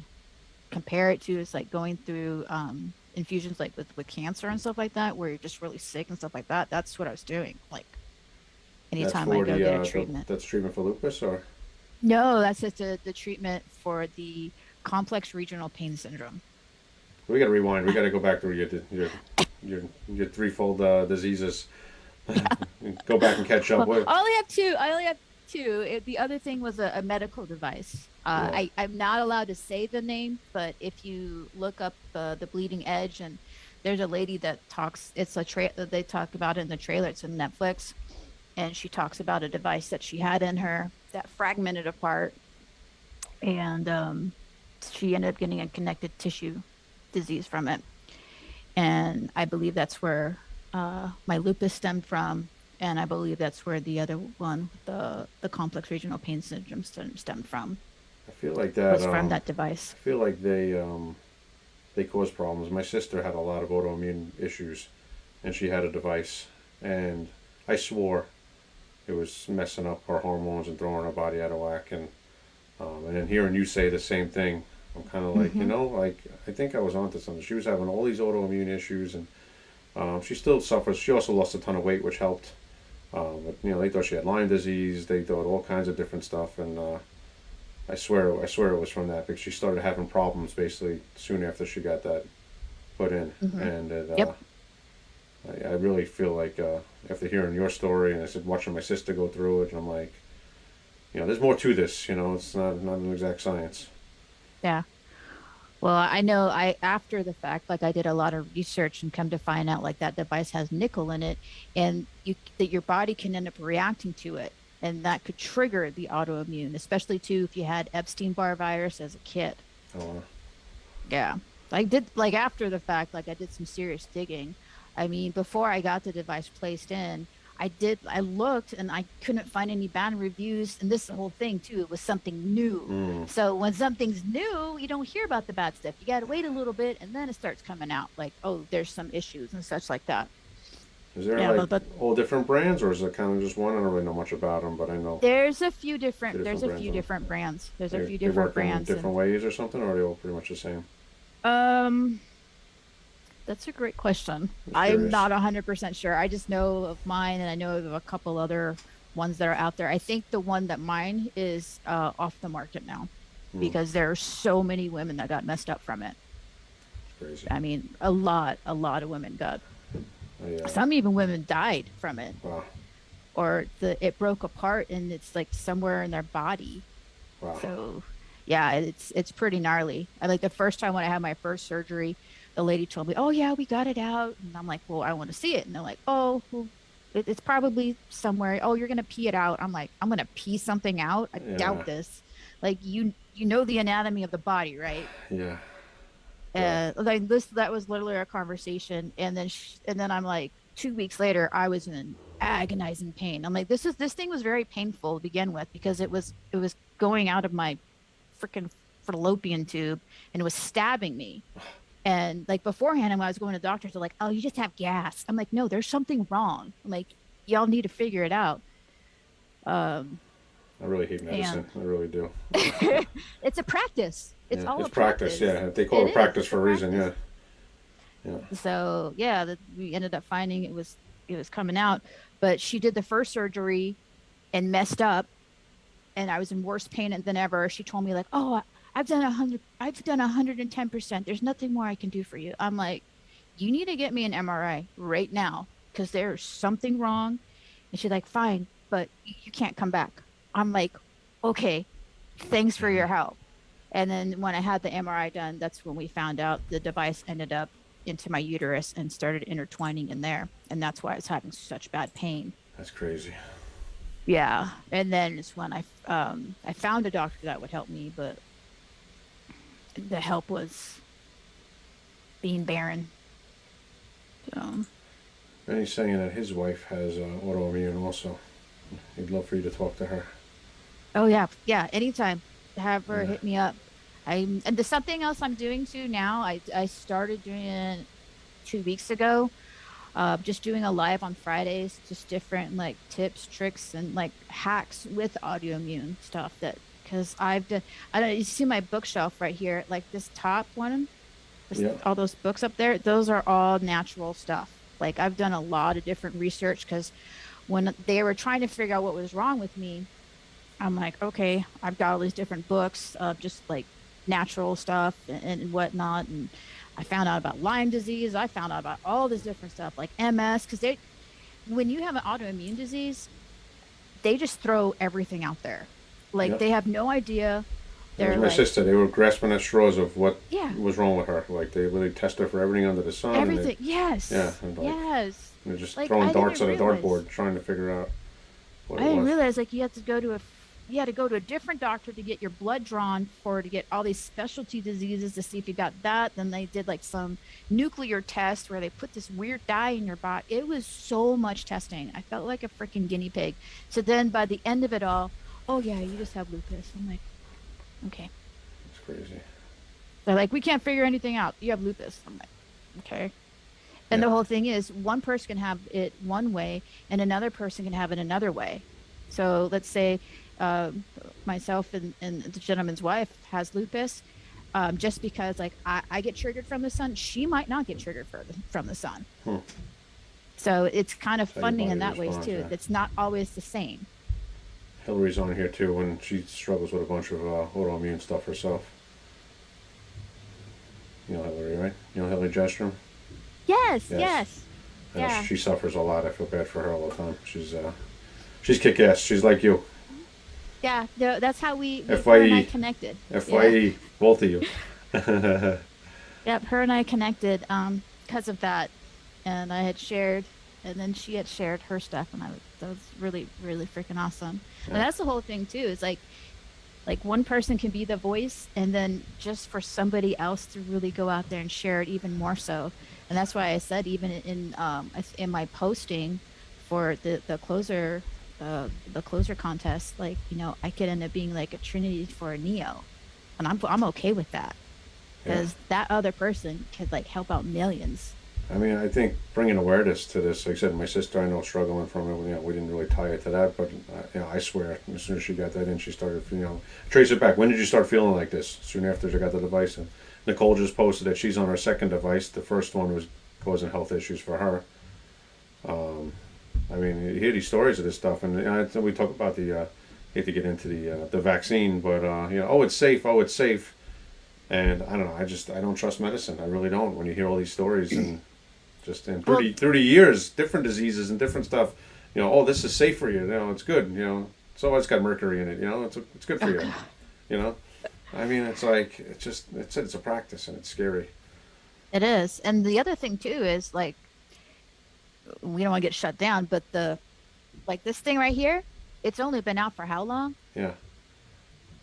compare it to is like going through um, infusions like with with cancer and stuff like that, where you're just really sick and stuff like that. That's what I was doing. Like anytime I go the, get uh, a the- treatment. that's treatment for lupus, or No, that's just a, the treatment for the complex regional pain syndrome. we got to rewind. We got to go back through your your your, your threefold uh, diseases. go back and catch up. Well, I only have two. I only have two. It, the other thing was a, a medical device. Uh, Yeah. I, I'm not allowed to say the name, but if you look up uh, the Bleeding Edge, and there's a lady that talks. It's a tra- they talk about it in the trailer. It's on Netflix, and she talks about a device that she had in her that fragmented apart, and um, she ended up getting a connective tissue disease from it. And I believe that's where uh, my lupus stemmed from, and I believe that's where the other one, the the complex regional pain syndrome, stemmed from. I feel like that. Was from um, that device. I feel like they um, they cause problems. My sister had a lot of autoimmune issues, and she had a device, and I swore it was messing up her hormones and throwing her body out of whack. And um, and then hearing you say the same thing, I'm kind of like, you Mhm. know, like I think I was onto something. She was having all these autoimmune issues, and um, she still suffers. She also lost a ton of weight, which helped. Um, but you know, they thought she had Lyme disease. They thought all kinds of different stuff, and uh, I swear, I swear it was from that because she started having problems basically soon after she got that put in, Mhm. and it, uh, Yep. I, I really feel like uh, after hearing your story and I said watching my sister go through it, and I'm like, you know, there's more to this. You know, it's not not an exact science. Yeah. Well, I know I after the fact, like I did a lot of research and come to find out like that device has nickel in it, and you that your body can end up reacting to it, and that could trigger the autoimmune, especially too if you had Epstein Barr virus as a kid. Uh, Yeah. I did like after the fact, like I did some serious digging. I mean, before I got the device placed in, I did I looked and I couldn't find any bad reviews and this whole thing too, it was something new. mm, So when something's new, you don't hear about the bad stuff. You gotta wait a little bit and then it starts coming out like, oh, there's some issues and such like that. is there Yeah, like but- all different brands, or is it kind of just one? I don't really know much about them, but I know There's a few different Few there's a few different brands. There's a they, few they different work in brands. and- different ways or something, or are they all pretty much the same? Um, that's a great question. I'm not 100% sure. I just know of mine and I know of a couple other ones that are out there. I think the one that mine is uh, off the market now Hmm. because there are so many women that got messed up from it. Crazy. I mean, a lot, a lot of women got. I, uh, Some even women died from it wow, or the it broke apart and it's like somewhere in their body. wow. So, yeah, it's it's pretty gnarly. I like the first time when I had my first surgery, the lady told me, "Oh yeah, we got it out," and I'm like, "Well, I want to see it," and they're like, "Oh, well, it, it's probably somewhere. Oh, you're gonna pee it out." I'm like, "I'm gonna pee something out? I Yeah. doubt this. Like you you know the anatomy of the body, right?" yeah. Yeah. Uh, like this that was literally our conversation, and then sh- and then I'm like, two weeks later, I was in agonizing pain. I'm like, this is this thing was very painful to begin with because it was it was going out of my freaking fallopian tube and it was stabbing me. And like beforehand, when I was going to doctors, they're like, "Oh, you just have gas." I'm like, "No, there's something wrong. I'm like, y'all need to figure it out." Um, I really hate medicine. I really do. it's a practice. It's Yeah, all it's a practice. Yeah, they call It it, practice for a reason. practice. Yeah. Yeah. so yeah that we ended up finding it was it was coming out but she did the first surgery and messed up and i was in worse pain than ever she told me like oh i've done a hundred i've done a hundred and ten percent there's nothing more i can do for you i'm like you need to get me an mri right now because there's something wrong and she's like fine but you can't come back i'm like okay thanks for your help and then when I had the MRI done, that's when we found out the device ended up into my uterus and started intertwining in there. And that's why I was having such bad pain. That's crazy. Yeah. And then it's when I, um, I found a doctor that would help me, but the help was being barren. So, And he's saying that his wife has uh, autoimmune also. He'd love for you to talk to her. oh yeah. Yeah. Anytime have her Yeah. hit me up. I, and there's something else I'm doing too now. I, I started doing it two weeks ago. uh, just doing a live on Fridays, just different like tips, tricks, and like hacks with autoimmune stuff that because I've done. I don't. You see my bookshelf right here, like this top one, this- Yeah. all those books up there. Those are all natural stuff. Like I've done a lot of different research because when they were trying to figure out what was wrong with me, I'm like, okay, I've got all these different books of just like natural stuff and, and whatnot, and I found out about Lyme disease. I found out about all this different stuff like MS because they, when you have an autoimmune disease, they just throw everything out there. Like Yep. they have no idea. They're my like, sister. They were grasping at straws of what Yeah. was wrong with her. Like they really test her for everything under the sun. and they- everything. Yes. Yeah, and like- yes. They're just Like, throwing I darts at a dartboard, trying to figure out what I didn't was. realize like you had to go to a you had to go to a different doctor to get your blood drawn for to get all these specialty diseases to see if you got that. Then they did like some nuclear test where they put this weird dye in your body. It was so much testing. I felt like a freaking guinea pig. So then by the end of it all, oh yeah, you just have lupus. I'm like, okay. It's crazy. They're like, we can't figure anything out. You have lupus. I'm like, okay. And Yeah. the whole thing is, one person can have it one way, and another person can have it another way. So let's say uh, myself and, and the gentleman's wife has lupus. Um, just because like I, I get triggered from the sun, she might not get triggered for the, from the sun. Hmm. So it's kind of funny in that ways too. It's not always the same. Hillary's on here too, when she struggles with a bunch of uh, autoimmune stuff herself. You know Hillary, right? You know Hillary Jestrom? Yes, Yes. yes. Yeah. She suffers a lot. I feel bad for her all the time. She's uh, she's kick ass. She's like you. Yeah, that's how we, we FYE. and I connected. Fye, Yeah. both of you. Yep, her and I connected um because of that, and I had shared, and then she had shared her stuff, and I was that was really really freaking awesome. And that's the whole thing too. Is like, like one person can be the voice, and then just for somebody else to really go out there and share it even more so. And that's why I said even in um in my posting for the the closer uh, the closer contest, like you know I could end up being like a Trinity for a Neo, and I'm I'm okay with that Yeah. because that other person could like help out millions. I mean, I think bringing awareness to this, like I said, my sister I know struggling from it. You know, we didn't really tie it to that, but uh, you know, I swear, as soon as she got that in, she started, you know, trace it back. When did you start feeling like this? Soon after she got the device, and Nicole just posted that she's on her second device. The first one was causing health issues for her. Um, I mean, you hear these stories of this stuff, and we talk about the. Uh, hate to get into the uh, the vaccine, but uh, you know, oh, it's safe. Oh, it's safe. And I don't know. I just I don't trust medicine. I really don't. When you hear all these stories and just in 30, Well- 30 years, different diseases and different stuff. You know, oh, this is safe for you. You know, it's good. You know, so it's got mercury in it. You know, it's it's good for oh, you. You know, I mean, it's like it's just it's it's a practice and it's scary. It is, and the other thing too is like we don't want to get shut down, but the like this thing right here, it's only been out for how long? Yeah.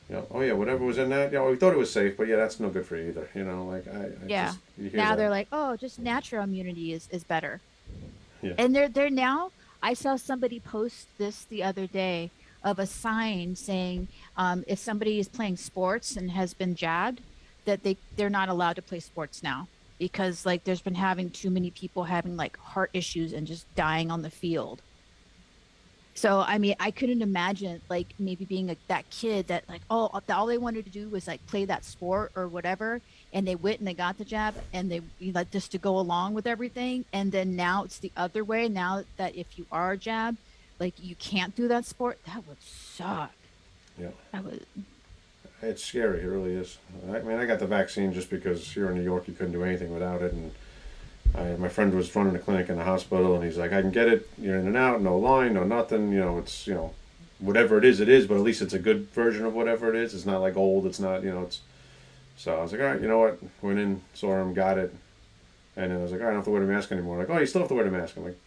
Yeah. Oh yeah. Whatever was in that. Yeah. Well, we thought it was safe, but yeah, that's no good for you either. You know, like I. I Yeah. Just, now that. they're like, oh, just natural immunity is is better. Yeah. And they're they're now. I saw somebody post this the other day of a sign saying um, if somebody is playing sports and has been jabbed, that they they're not allowed to play sports now because like there's been having too many people having like heart issues and just dying on the field. So I mean, I couldn't imagine like maybe being like that kid that like oh uh, all they wanted to do was like play that sport or whatever, and they went and they got the jab and they you know, like just to go along with everything, and then now it's the other way. Now that if you are jab, like you can't do that sport, that would suck. Yeah. That would It's scary. It really is. I mean, I got the vaccine just because here in New York you couldn't do anything without it, and I, my friend was running a clinic in the hospital, and he's like, "I can get it. You're in and out, no line, no nothing. You know, it's you know, whatever it is, it is. But at least it's a good version of whatever it is. It's not like old. It's not you know. It's so I was like, all right, you know what? Went in, saw him, got it, and then I was like, all right, I don't have to wear a mask anymore. Like, oh, you still have to wear a mask. I'm like,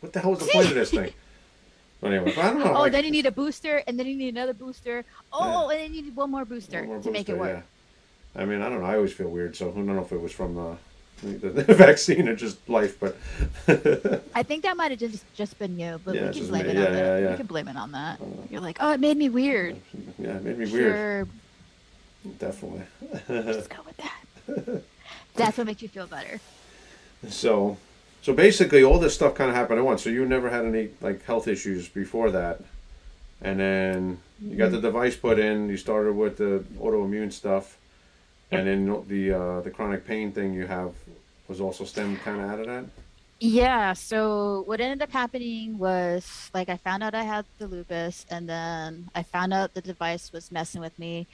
what the hell is the point of this thing? But anyway, but I don't know. oh, like- then you need a booster, and then you need another booster. Oh, and then you need one more booster One more to make it work. Yeah. I mean, I don't know. I always feel weird, so I don't know if it was from uh, the, the vaccine or just life, but I think that might have just just been you, but Yeah, we can blame me. it Yeah, on that. yeah, yeah. We can blame it on that. You're like, oh, it made me weird. yeah, it made me weird. Definitely. just go with that. That's what makes you feel better. So, so basically, all this stuff kind of happened at once. So you never had any like health issues before that. and then you got the device put in. You started with the autoimmune stuff, and then the uh, the chronic pain thing you have was also stemmed kind of out of that. Yeah, so what ended up happening was like I found out I had the lupus, and then I found out the device was messing with me.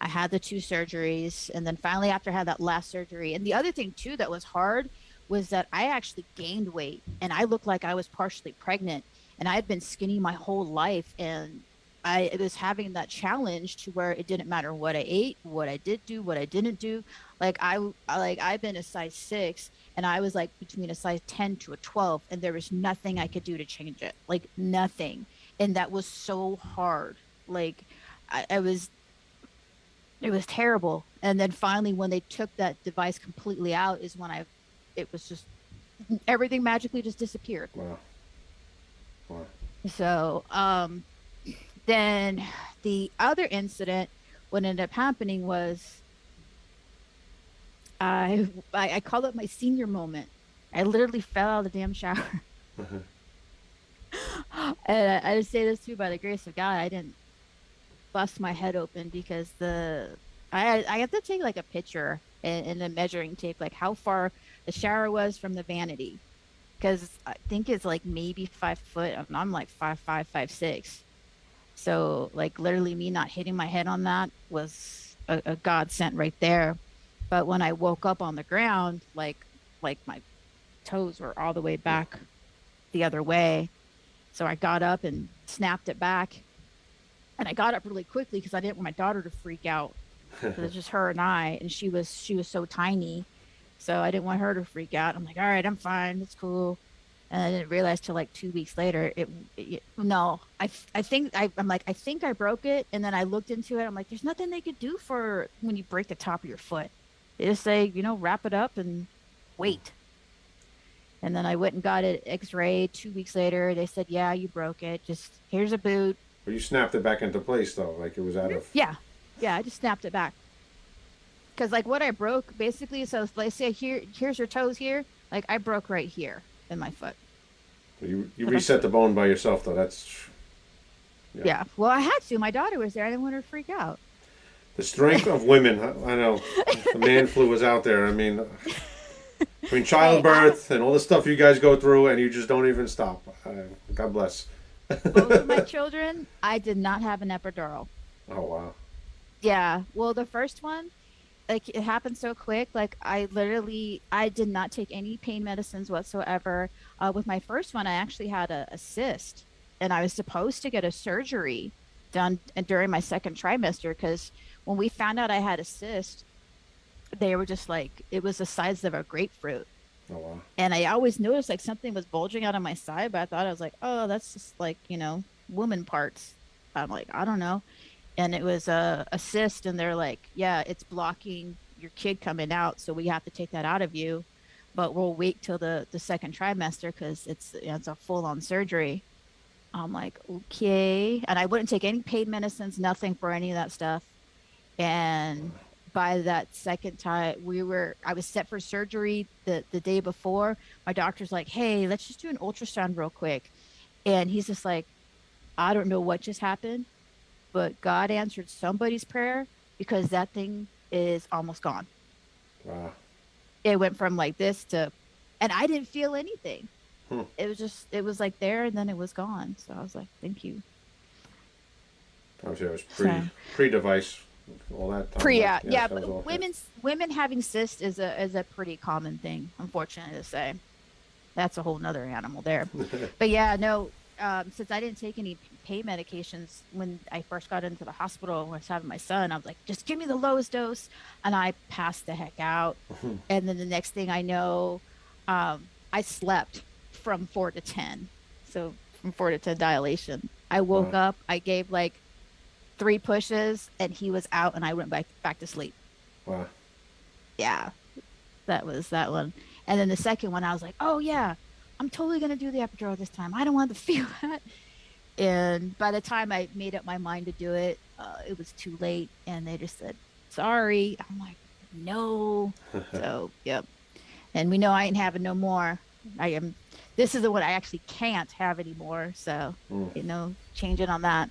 I had the two surgeries, and then finally, after I had that last surgery, and the other thing too that was hard was that I actually gained weight, and I looked like I was partially pregnant, and I had been skinny my whole life, and I was having that challenge to where it didn't matter what I ate, what I did do, what I didn't do. Like I, like I've been a size six, and I was like between a size ten to a twelve, and there was nothing I could do to change it. Like nothing, and that was so hard. Like I, I was, it was terrible. And then finally, when they took that device completely out, is when I, it was just everything magically just disappeared. Wow. Wow. So, um, then the other incident, what ended up happening was I, I, I call it my senior moment. I literally fell out of the damn shower. Mm-hmm. and I, I just say this too by the grace of God, I didn't bust my head open because the I I have to take like a picture and, and a measuring tape, like how far the shower was from the vanity, because I think it's like maybe five foot, and I'm like five five five six. So like literally me not hitting my head on that was a, a godsend right there. But when I woke up on the ground, like like my toes were all the way back the other way. So I got up and snapped it back. And I got up really quickly because I didn't want my daughter to freak out. 'Cause it's just her and I, and she was she was so tiny, so I didn't want her to freak out. I'm like, all right, I'm fine, it's cool. And I didn't realize till like two weeks later, it, it no, I I think I, I'm like I think I broke it, and then I looked into it. I'm like, there's nothing they could do for when you break the top of your foot. They just say, you know, wrap it up and wait. And then I went and got it X-ray two weeks later. They said, yeah, you broke it. Just here's a boot. But you snapped it back into place though, like it was out of. Mm-hmm. Yeah, yeah, I just snapped it back. Cause like what I broke basically, so let's say here, here's your toes here. Like I broke right here in my foot. You you reset the bone by yourself though. That's Yeah. Yeah. Well, I had to. My daughter was there. I didn't want her to freak out. The strength of women. I, I know the man flu was out there. I mean, I mean childbirth and all the stuff you guys go through, and you just don't even stop. Uh, God bless. Both of my children, I did not have an epidural. Oh wow. Yeah. Well, the first one, like it happened so quick. Like I literally, I did not take any pain medicines whatsoever. Uh, with my first one, I actually had a, a cyst, and I was supposed to get a surgery done uh, during my second trimester because when we found out I had a cyst, they were just like it was the size of a grapefruit. Oh wow. and I always noticed like something was bulging out of my side, but I thought I was like, oh, that's just like you know woman parts. I'm like, I don't know, and it was a, a cyst, and they're like, yeah, it's blocking your kid coming out, so we have to take that out of you, but we'll wait till the the second trimester because it's you know, it's a full on surgery. I'm like, okay, and I wouldn't take any pain medicines, nothing for any of that stuff, and by that second time we were i was set for surgery the the day before my doctor's like hey let's just do an ultrasound real quick and he's just like i don't know what just happened but god answered somebody's prayer because that thing is almost gone Wow. it went from like this to and i didn't feel anything Hmm. it was just it was like there and then it was gone so i was like thank you Obviously, it was pre So- pre device. All that time. Pre, yeah, yeah, but women's women having cysts is a is a pretty common thing. Unfortunately to say, that's a whole nother animal there. but yeah, no. Um, since I didn't take any pain medications when I first got into the hospital when I was having my son, I was like, just give me the lowest dose, and I passed the heck out. and then the next thing I know, um, I slept from four to ten, so from four to ten dilation. I woke Wow. up, I gave like three pushes, and he was out, and I went back back to sleep. Wow. Yeah, that was that one. And then the second one, I was like, oh yeah, I'm totally gonna do the epidural this time. I don't want to feel that. And by the time I made up my mind to do it, uh, it was too late, and they just said, sorry. I'm like, no. so yep. And we know I ain't having no more. I am. This is the one I actually can't have anymore. So Mm. you know, changing on that.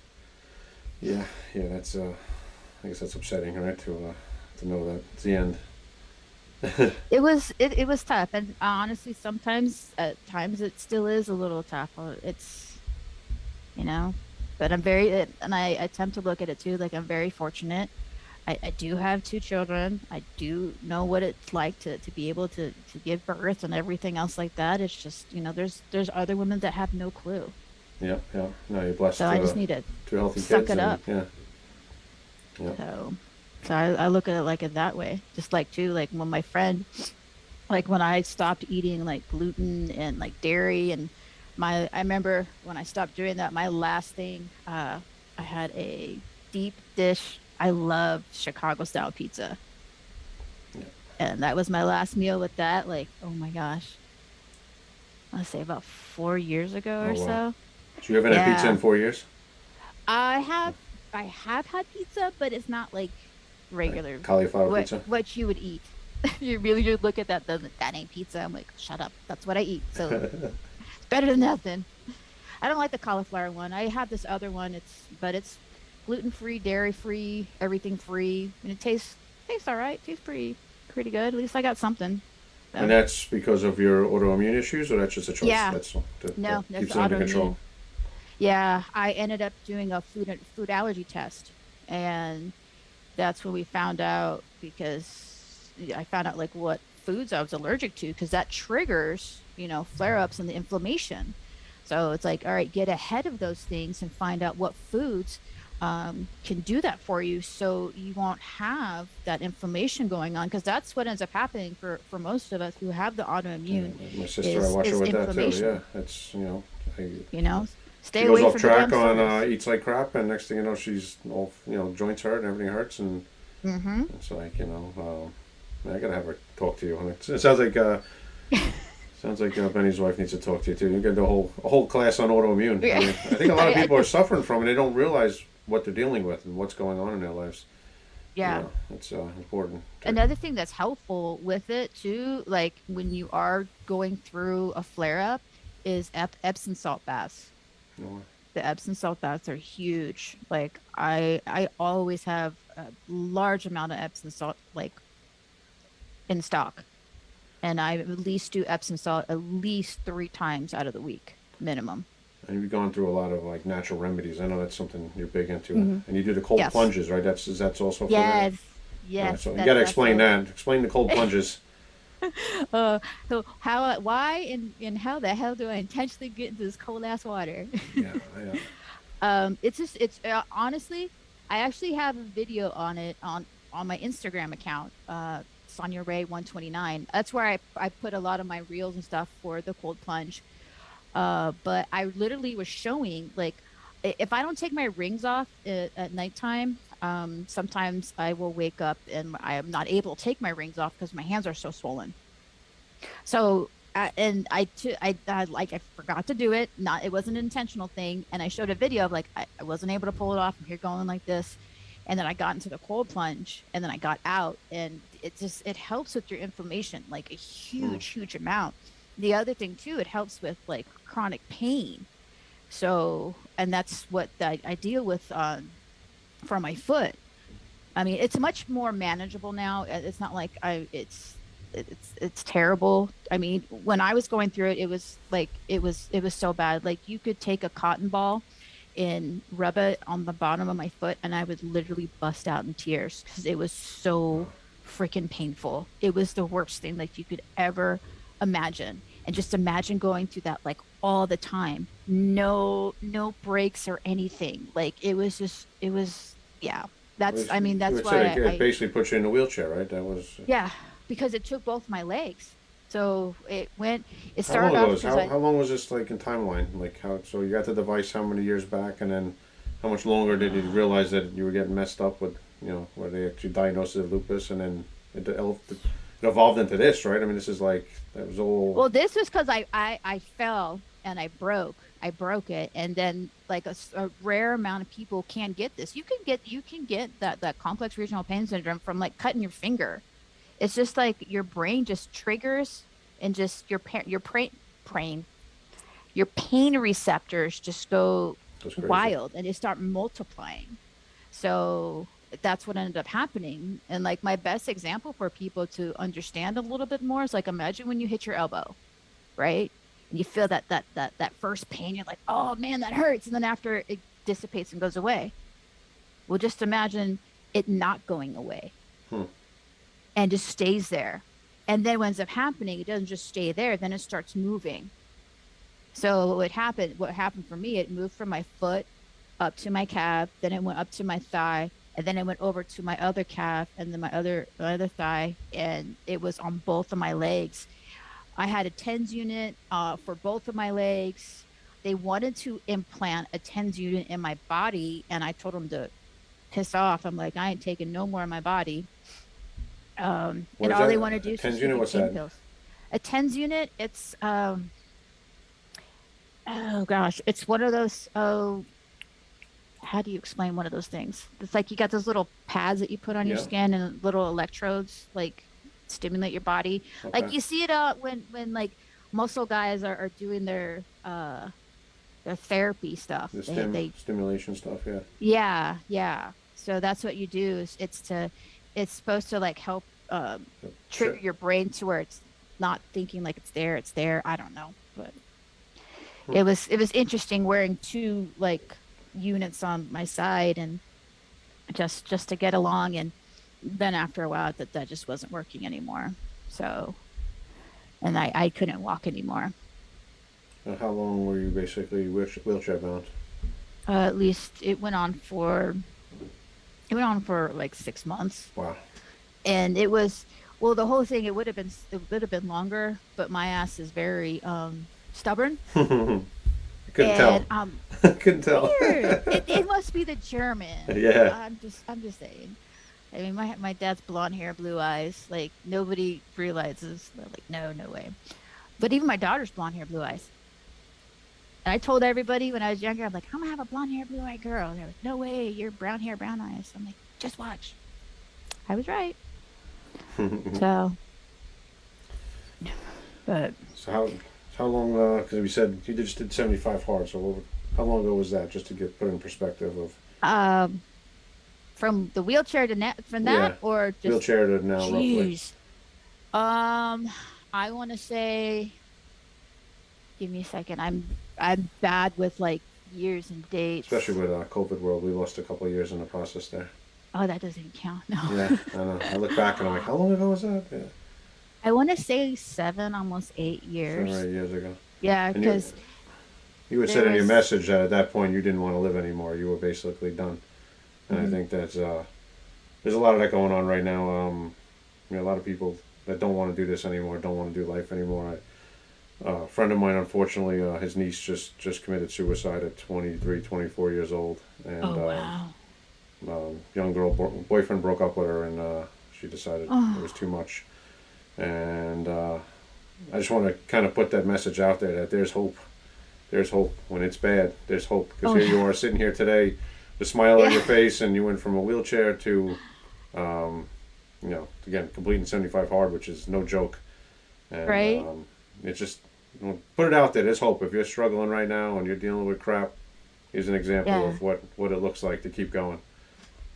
Yeah, yeah, that's uh, I guess that's upsetting, right? To uh, to know that it's the end. It was it, it was tough, and honestly, sometimes at times it still is a little tough. Uh, It's you know, but I'm very uh, and I, tend to look at it too like I'm very fortunate. I, I do have two children. I do know what it's like to, to be able to, to give birth and everything else like that. It's just you know there's there's other women that have no clue. Yeah, yeah. No, you're blessed. So I uh, just need to two healthy suck it and, up. Yeah, yeah. So, so I, I look at it like it that way. Just like too, like when my friend, like when I stopped eating like gluten and like dairy, and my I remember when I stopped doing that, my last thing, uh, I had a deep dish. I love Chicago style pizza, Yeah. and that was my last meal with that. Like, oh my gosh, I'll say about four years ago Oh, or wow. so. So you haven't had pizza in four years? I have I have had pizza, but it's not like regular Cauliflower what pizza. what you would eat. you really should look at that. Doesn't that ain't pizza? I'm like, shut up. That's what I eat. So it's better than nothing. I don't like the cauliflower one. I have this other one. It's but it's gluten free, dairy free, everything free, and it tastes tastes all right. Tastes pretty pretty good. At least I got something. So, And that's because of your autoimmune issues, or that's just a choice? Yeah. That's that, No, that that's keeps it under autoimmune. control. Yeah, I ended up doing a food food allergy test, and that's when we found out because I found out like what foods I was allergic to because that triggers you know flare ups and the inflammation. So it's like all right, get ahead of those things and find out what foods um, can do that for you, so you won't have that inflammation going on because that's what ends up happening for for most of us who have the autoimmune. Yeah, my sister, I is- watch her with that too. inflammation. Yeah, that's you know, I, You know, stay she away goes off from track on uh, eats like crap, and next thing you know, she's all you know, joints hurt and everything hurts, and mm-hmm. it's like you know, um, I gotta have her talk to you. It, it sounds like uh, sounds like uh, Benny's wife needs to talk to you too. You get the whole a whole class on autoimmune. Yeah. I, mean, I think a lot of people are suffering from it. They don't realize what they're dealing with and what's going on in their lives. Yeah. Know, it's uh, important. to- Another thing that's helpful with it too, like when you are going through a flare up, is Ep- Epsom salt baths. The Epsom salt baths are huge. Like I, I always have a large amount of Epsom salt like in stock, and I at least do Epsom salt at least three times out of the week minimum. And you've gone through a lot of like natural remedies. I know that's something you're big into. And you do the cold Mm-hmm. Yes. plunges, right? That's that's also for Yes, that? yes. Right, so you got to explain that. Explain the cold plunges. Uh, so how, why, and and how the hell do I intentionally get into this cold ass water? yeah, yeah. um it's just it's uh, honestly i actually have a video on it on on my instagram account uh sonia ray 129 that's where i i put a lot of my reels and stuff for the cold plunge uh but i literally was showing like if i don't take my rings off at, at nighttime um sometimes i will wake up and i am not able to take my rings off because my hands are so swollen so uh, and I, t- I, I like I forgot to do it. Not it wasn't an intentional thing. And I showed a video of like I, I wasn't able to pull it off. I'm here going like this, and then I got into the cold plunge, and then I got out, and it just it helps with your inflammation like a huge, huge amount. The other thing too, it helps with like chronic pain. So and that's what I, I deal with for my foot. I mean, it's much more manageable now. Uh, It's not like I it's it's it's terrible. I mean, when I was going through it, it was like it was it was so bad. Like you could take a cotton ball and rub it on the bottom of my foot, and I would literally bust out in tears because it was so freaking painful. It was the worst thing like you could ever imagine. And just imagine going through that like all the time. No no breaks or anything. Like it was just it was yeah. That's I mean that's why said it, I, it basically puts you in a wheelchair, right? That was. Uh, yeah, because it took both my legs. So it went. It How started long off how, I, how long was this like in timeline? Like how so you got the device how many years back, and then how much longer did you realize that you were getting messed up with you know where they actually diagnosed it with lupus, and then it, it evolved into this, right? I mean, this is like that was all. well, this was because I, I I fell and I broke. I broke it, and then like a rare amount of people can get this. You can get you can get that that complex regional pain syndrome from like cutting your finger. It's just like your brain just triggers and just your pa- your brain brain your pain receptors just go wild and they start multiplying So that's what ended up happening. And like my best example for people to understand a little bit more is like imagine when you hit your elbow, right? And you feel that that that that first pain, you're like, oh man, that hurts. And then after it dissipates and goes away. Well, just imagine it not going away Hmm. and just stays there. And then what ends up happening, it doesn't just stay there, then it starts moving. So what happened what happened for me, it moved from my foot up to my calf, then it went up to my thigh, and then it went over to my other calf and then my other my other thigh, and it was on both of my legs. I had a TENS unit uh, for both of my legs. They wanted to implant a TENS unit in my body, and I told them to piss off. I'm like, I ain't taking no more of my body. Um, and all that? they want to do is TENS unit? What's that? pills. A TENS unit, it's um, oh gosh, it's one of those. Oh, how do you explain one of those things? It's like you got those little pads that you put on your skin and little electrodes, like stimulate your body. Like you see it uh when when like muscle guys are, are doing their uh their therapy stuff. The They, stim- they stimulation stuff, yeah. yeah, yeah. So that's what you do is it's to it's supposed to like help um trigger tri- your brain to where it's not thinking like it's there, it's there. I don't know, but Hmm. it was it was interesting wearing two like units on my side and just just to get along and then after a while that that just wasn't working anymore. So and I I couldn't walk anymore. And how long were you basically wheelchair, wheelchair bound? Uh, at least it went on for it went on for like 6 months. Wow. and it was well the whole thing it would have been it would have been longer but my ass is very um stubborn I couldn't and tell. um couldn't tell. it, it must be the german Yeah. i'm just i'm just saying i mean my my dad's blonde hair blue eyes like nobody realizes they're like no no way but even my daughter's blonde hair blue eyes and I told everybody when I was younger, I'm like, I'm gonna have a blonde hair, blue eyed girl. And they're like, No way, you're brown hair, brown eyes. I'm like, just watch. I was right. So, but so how how long? Because we said you just did seventy five hard. So how long ago was that? Just to get put in perspective of um, from the wheelchair to net from that, Yeah. or just wheelchair to now, roughly. Jeez. Um, I want to say. Give me a second. I'm I'm bad with like years and dates. Especially with uh, COVID world, we lost a couple of years in the process there. Oh, that doesn't count. No. Yeah, I know. I look back and I'm like, how long ago was that? Yeah, I want to say seven, almost eight seven years. or eight years ago. Yeah, because You had said in your message that at that point you didn't want to live anymore. You were basically done. And Mhm. I think that's uh, there's a lot of that going on right now. Um, you know, a lot of people that don't want to do this anymore, don't want to do life anymore. I, uh, a friend of mine, unfortunately, uh, his niece just just committed suicide at 23, 24 years old, and oh uh, wow, um, young girl bro- boyfriend broke up with her, and uh, she decided Oh. it was too much. And uh, I just want to kind of put that message out there that there's hope. There's hope when it's bad. There's hope because Oh, here you are sitting here today, the smile on your face, and you went from a wheelchair to, um, you know, again completing 75 hard, which is no joke. And, Right. Um, it's just you know, put it out there. There's hope. If you're struggling right now and you're dealing with crap, here's an example Yeah. of what what it looks like to keep going.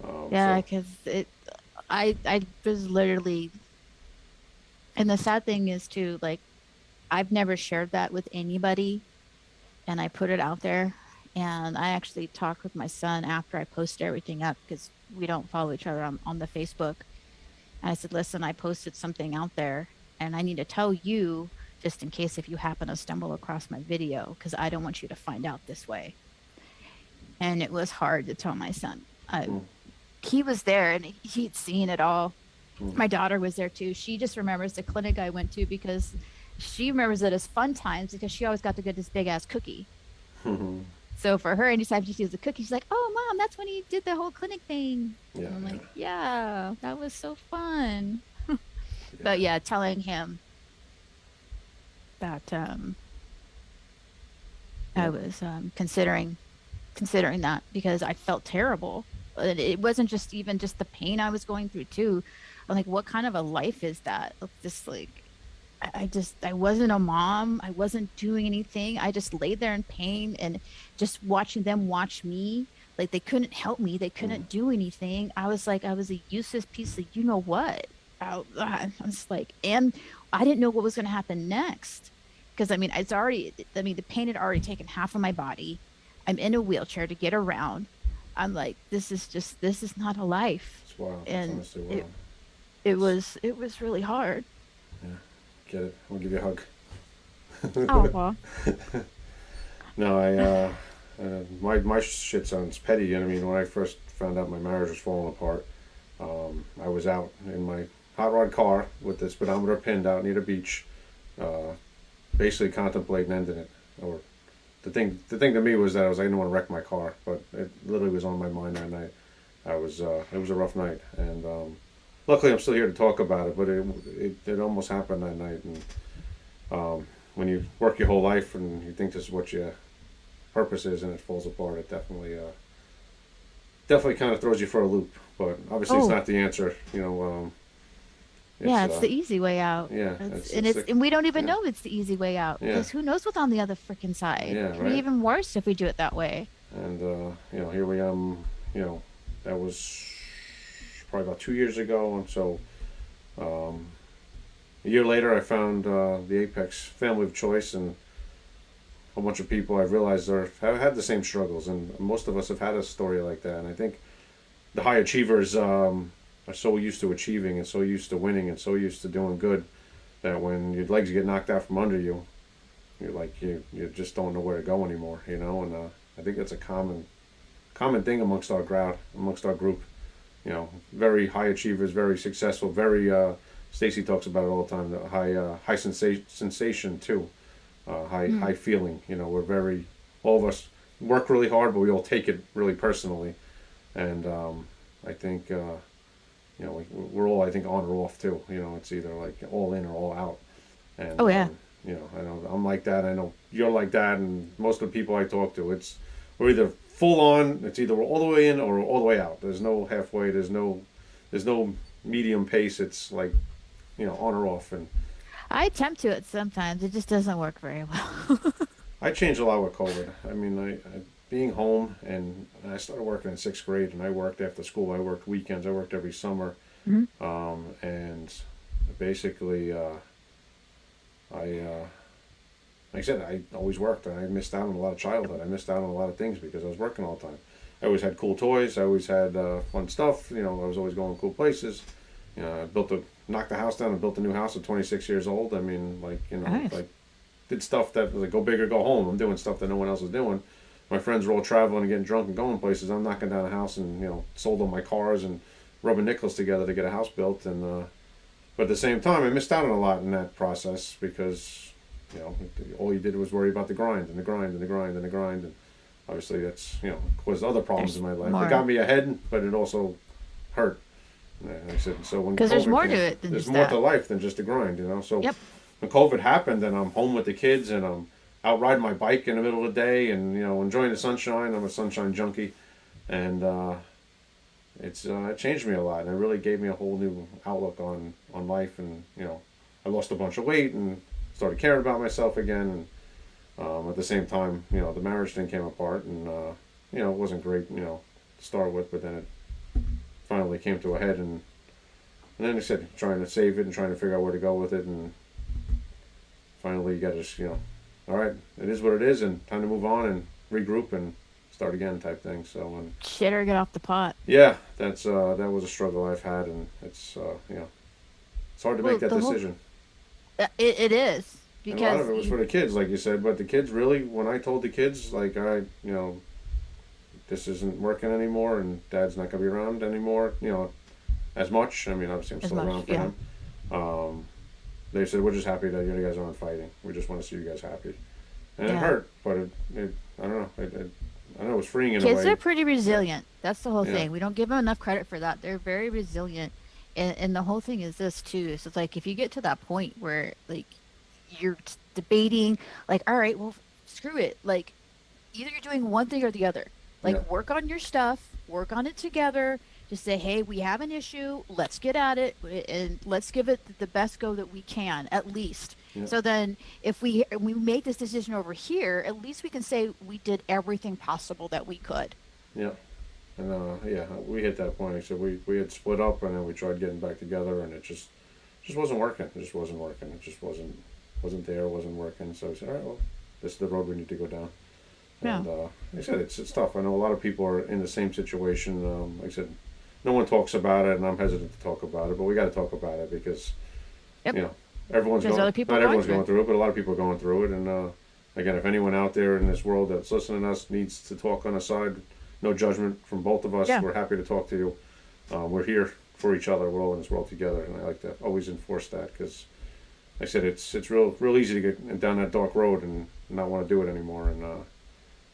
Um, yeah, so- because it, I I was literally, and the sad thing is too, like, I've never shared that with anybody, and I put it out there, and I actually talked with my son after I posted everything up because we don't follow each other on, on the Facebook. And I said, listen, I posted something out there, and I need to tell you just in case if you happen to stumble across my video because I don't want you to find out this way. And it was hard to tell my son. I, Mm. He was there and he'd seen it all. Mm. My daughter was there too. She just remembers the clinic I went to because she remembers it as fun times because she always got to get this big ass cookie. So for her, anytime she sees a cookie, she's like, "Oh, mom, that's when he did the whole clinic thing." yeah, And I'm like, "Yeah, that was so fun." But yeah, telling him that um, Yeah. I was um, considering considering that because I felt terrible. And It wasn't just even just the pain I was going through too. I'm like, what kind of a life is that? Just like, I I just I wasn't a mom. I wasn't doing anything. I just laid there in pain and just watching them watch me like they couldn't help me. They hmm. couldn't do anything. I was like i was a useless piece of you know what? I, uh, I was like and i didn't know what was going to happen next. Because i mean it's already i mean the pain had already taken half of my body. I'm in a wheelchair to get around. I'm like this is just this is not a life. It's wild. And it- it was it was really hard Get it? I'll give you a hug. oh well No, I uh, uh, my my shit sounds petty. You know what I mean, when I first found out my marriage was falling apart, um, I was out in my hot rod car with the speedometer pinned out near the beach, uh, basically contemplating ending it. Or the thing, the thing to me was that I was like I didn't want to wreck my car, but it literally was on my mind that night. I was uh, it was a rough night, and um, luckily I'm still here to talk about it. But it it, it almost happened that night, and um, when you work your whole life and you think this is what your purpose is and it falls apart, it definitely uh, definitely kind of throws you for a loop. But obviously, it's Oh. not the answer. You know. Um, yeah it's uh, the easy way out yeah, It's- it's- and it's it's and we don't even yeah. know it's the easy way out Yeah. because who knows what's on the other freaking side Yeah, it could right. be even worse if we do it that way and uh, you know, here we am. You know, that was probably about two years ago, and so um, a year later, I found uh, the Apex Family of Choice, and a bunch of people I've realized are have had the same struggles, and most of us have had a story like that. And I think the high achievers um, are so used to achieving and so used to winning and so used to doing good that when your legs get knocked out from under you, you're like you you just don't know where to go anymore, you know. And uh, I think that's a common common thing amongst our crowd, amongst our group. You know, very high achievers, very successful, very. Uh, Stacy talks about it all the time. The high uh, high sensation sensation too, uh, high Mm. high feeling. You know, we're very all of us work really hard, but we all take it really personally, and um, I think. Uh, you know, we, we're all, I think, on or off too. You know, it's either like all in or all out. And, Oh, yeah. um, you know, I know I'm like that. I know you're like that, and most of the people I talk to, it's we're either full on. It's either all the way in or all the way out. There's no halfway. There's no, there's no medium pace. It's like, you know, on or off. And I attempt to it sometimes. It just doesn't work very well. I changed a lot with COVID. I mean, I, I being home and I started working in sixth grade, and I worked after school. I worked weekends. I worked every summer, Mhm. um, and basically, uh, I, uh, like I said, I always worked, and I missed out on a lot of childhood. I missed out on a lot of things because I was working all the time. I always had cool toys. I always had uh, fun stuff. You know, I was always going cool places. You know, I built a knocked the house down and built a new house at 26 years old. I mean, like you know, Nice. like did stuff that was like go big or go home. I'm doing stuff that no one else is doing. My friends were all traveling and getting drunk and going places. I'm knocking down a house and you know sold all my cars and rubbing nickels together to get a house built. And uh, but at the same time, I missed out on a lot in that process because you know all you did was worry about the grind and the grind and the grind and the grind. And obviously that's you know caused other problems There's in my life. more. It got me ahead, but it also hurt. And I said, so when 'Cause there's more to it than there's more that. to life than just the grind, you know. So Yep. when COVID happened, and I'm home with the kids, and I'm out riding my bike in the middle of the day, and you know enjoying the sunshine. I'm a sunshine junkie, and uh, it's uh, it changed me a lot, and it really gave me a whole new outlook on on life. And you know, I lost a bunch of weight and started caring about myself again. And um, at the same time, you know, the marriage thing came apart, and uh, you know, it wasn't great, you know, to start with, but then it finally came to a head, and and then I said, trying to save it and trying to figure out where to go with it, and finally you got to just, you know, all right, it is what it is, and time to move on and regroup and start again, type thing. So, and Shit or get off the pot. yeah, that's uh, that was a struggle I've had, and it's uh, you know, it's hard to Well, make that whole- decision. Uh, It, it is And a lot of it was for the kids, like you said, but the kids really, when I told the kids, like, I, you know, this isn't working anymore, and Dad's not gonna be around anymore, you know, as much. I mean, obviously, I'm As still much, around for yeah. them. Um, they said we're just happy that you guys aren't fighting. We just want to see you guys happy, and it hurt, but it, it I don't know, it, it, I know it was freeing in a kids are pretty resilient. That's the whole Yeah. thing. We don't give them enough credit for that. They're very resilient. And, and the whole thing is this too. So it's like if you get to that point where like you're debating, like, all right, well, screw it. Like either you're doing one thing or the other. Like Yeah. work on your stuff, work on it together. Just say, hey, we have an issue. Let's get at it and let's give it the best go that we can, at least. Yeah. So then, if we we made this decision over here, at least we can say we did everything possible that we could. Yeah. And uh, yeah, we hit that point. Said we we had split up, and then we tried getting back together, and it just just wasn't working. It just wasn't working. It just wasn't wasn't there. Wasn't working. So I said, all right, well, this is the road we need to go down. Yeah. And uh, like I said, it's it's tough. I know a lot of people are in the same situation. Um, like I said, no one talks about it, and I'm hesitant to talk about it, but we got to talk about it because Yep. you know everyone's There's going. other people not going everyone's going through it, but a lot of people are going through it. And uh, again, if anyone out there in this world that's listening to us needs to talk on a side, no judgment from both of us. Yeah. We're happy to talk to you. Uh, we're here for each other. We're all in this world together, and I like to always enforce that because, like I said, it's it's real real easy to get down that dark road and not want to do it anymore. And uh,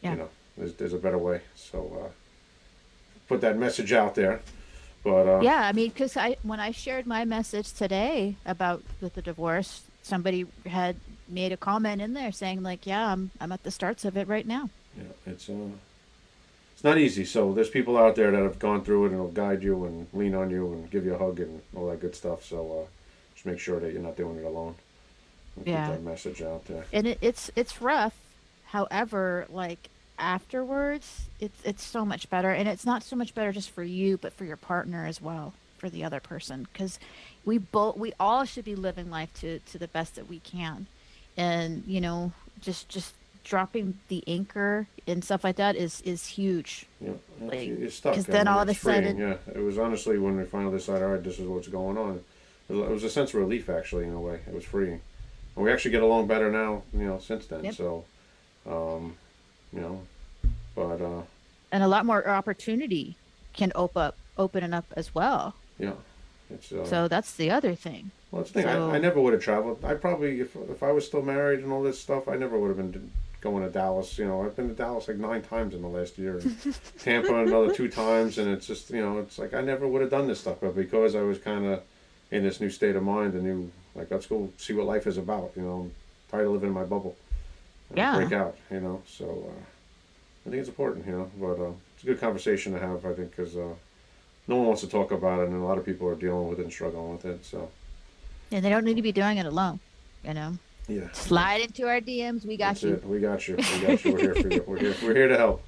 Yeah. you know, there's there's a better way. So uh, put that message out there. But uh, Yeah, I mean, because I when I shared my message today about with the divorce, somebody had made a comment in there saying like, "Yeah, I'm I'm at the starts of it right now." Yeah, it's uh, it's not easy. So there's people out there that have gone through it and will guide you and lean on you and give you a hug and all that good stuff. So uh, just make sure that you're not doing it alone. And Yeah. Get that message out there. And it, it's it's rough. However, like afterwards, it's it's so much better, and it's not so much better just for you, but for your partner as well, for the other person, because we both we all should be living life to to the best that we can, and you know, just just dropping the anchor and stuff like that is is huge. Yeah, it's, Like, you're stuck. 'cause I then all of a sudden- yeah, it was honestly when we finally decided, all right, this is what's going on. It was- a sense of relief, actually, in a way. It was freeing, and we actually get along better now, you know, since then. Yep. So, um, you know, but uh, and a lot more opportunity can open up open it up as well. yeah, it's uh, So that's the other thing. Well, that's the thing. So- I, I never would have traveled. I probably, if, if I was still married and all this stuff, I never would have been going to Dallas. You know, I've been to Dallas like nine times in the last year. and Tampa another two times, and it's just you know, it's like I never would have done this stuff, but because I was kind of in this new state of mind, a new like let's go see what life is about. You know, I'm tired of living in my bubble. Yeah. Break out. You know, so uh, I think it's important. You know, but uh, it's a good conversation to have. I think because uh, no one wants to talk about it, and a lot of people are dealing with it and struggling with it. So And they don't need to be doing it alone. You know, yeah. slide into our DMs. We got That's you. it. We got you. We got you. We're here for you. We're here. We're here to help.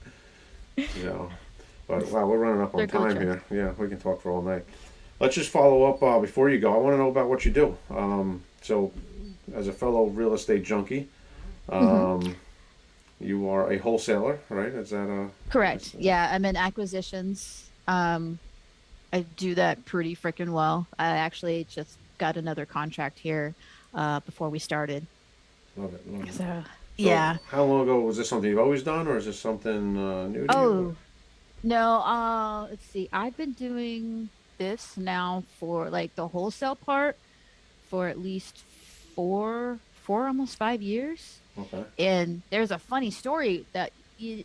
You know, but wow, we're running up on time here. Yeah, we can talk for all night. Let's just follow up uh, before you go. I want to know about what you do. Um, so, as a fellow real estate junkie, um, Mm-hmm. you are a wholesaler, right? Is that a Correct. Yeah, I'm in acquisitions. Um, I do that pretty freaking well. I actually just got another contract here uh, before we started. love it? Love it. So, So, yeah. How long ago was this something you've always done, or is this something uh, new to Oh, you? no. Uh, let's see. I've been doing this now for like the wholesale part for at least four, four, almost five years. Okay. and there's a funny story that you,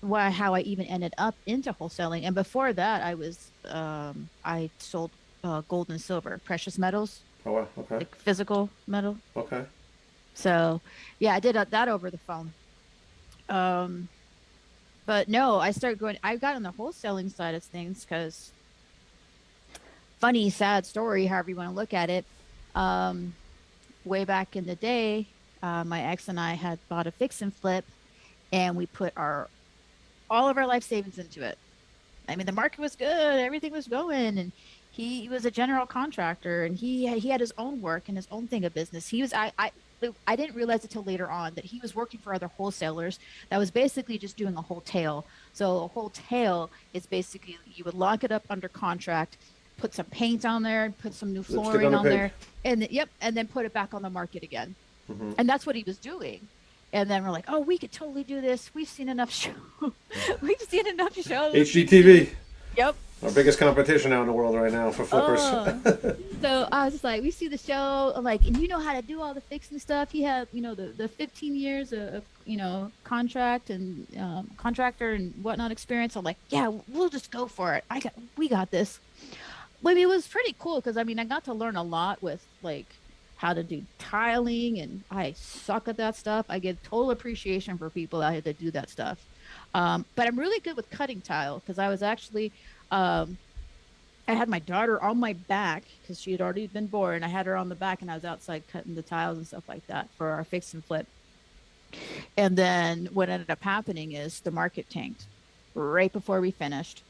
why how I even ended up into wholesaling. And before that, I was um, I sold uh, gold and silver, precious metals, Oh wow. Okay. like physical metal. Okay. So yeah, I did that over the phone. Um, but no, I started going. I got on the wholesaling side of things because funny, sad story, however you want to look at it. Um, way back in the day, uh, my ex and I had bought a fix and flip, and we put our all of our life savings into it. I mean, the market was good, everything was going, and he was a general contractor, and he he had his own work and his own thing of business. He was I I I didn't realize it till later on that he was working for other wholesalers that was basically just doing a whole tail. So a whole tail is basically you would lock it up under contract, put some paint on there, put some new on flooring on pig. there, and yep, and then put it back on the market again. Mhm. And that's what he was doing. And then we're like, oh, we could totally do this. We've seen enough shows. We've seen enough shows. HGTV, Yep. Our biggest competition out in the world right now for flippers. Oh. so I was just like, we see the show, like, and you know how to do all the fixing stuff. He had, you know, the, the 15 years of, you know, contract and um, contractor and whatnot experience. I'm like, yeah, we'll just go for it. I got, we got this. I mean, it was pretty cool because I mean, I got to learn a lot with like how to do tiling, and I suck at that stuff. I get total appreciation for people out here that do that stuff. Um, but I'm really good with cutting tile because I was actually um, I had my daughter on my back because she had already been born. I had her on the back, and I was outside cutting the tiles and stuff like that for our fix and flip. And then what ended up happening is the market tanked, right before we finished.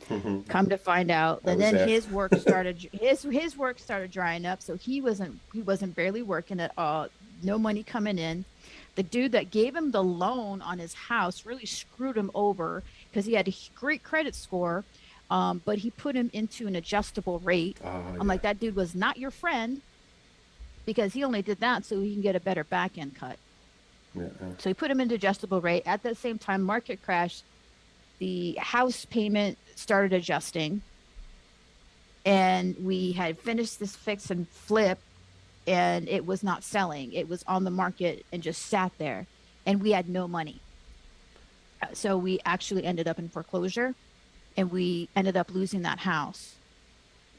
Come to find out, and then there. his work started. his his work started drying up, so he wasn't he wasn't barely working at all. No money coming in. The dude that gave him the loan on his house really screwed him over because he had a great credit score, um, but he put him into an adjustable rate. Ah, I'm like, that dude was not your friend because he only did that so he can get a better back end cut. yeah, yeah. So he put him into adjustable rate. At that same time, market crash, the house payment started adjusting. And we had finished this fix and flip, and it was not selling. It was on the market and just sat there, and we had no money. Uh, So we actually ended up in foreclosure, and we ended up losing that house.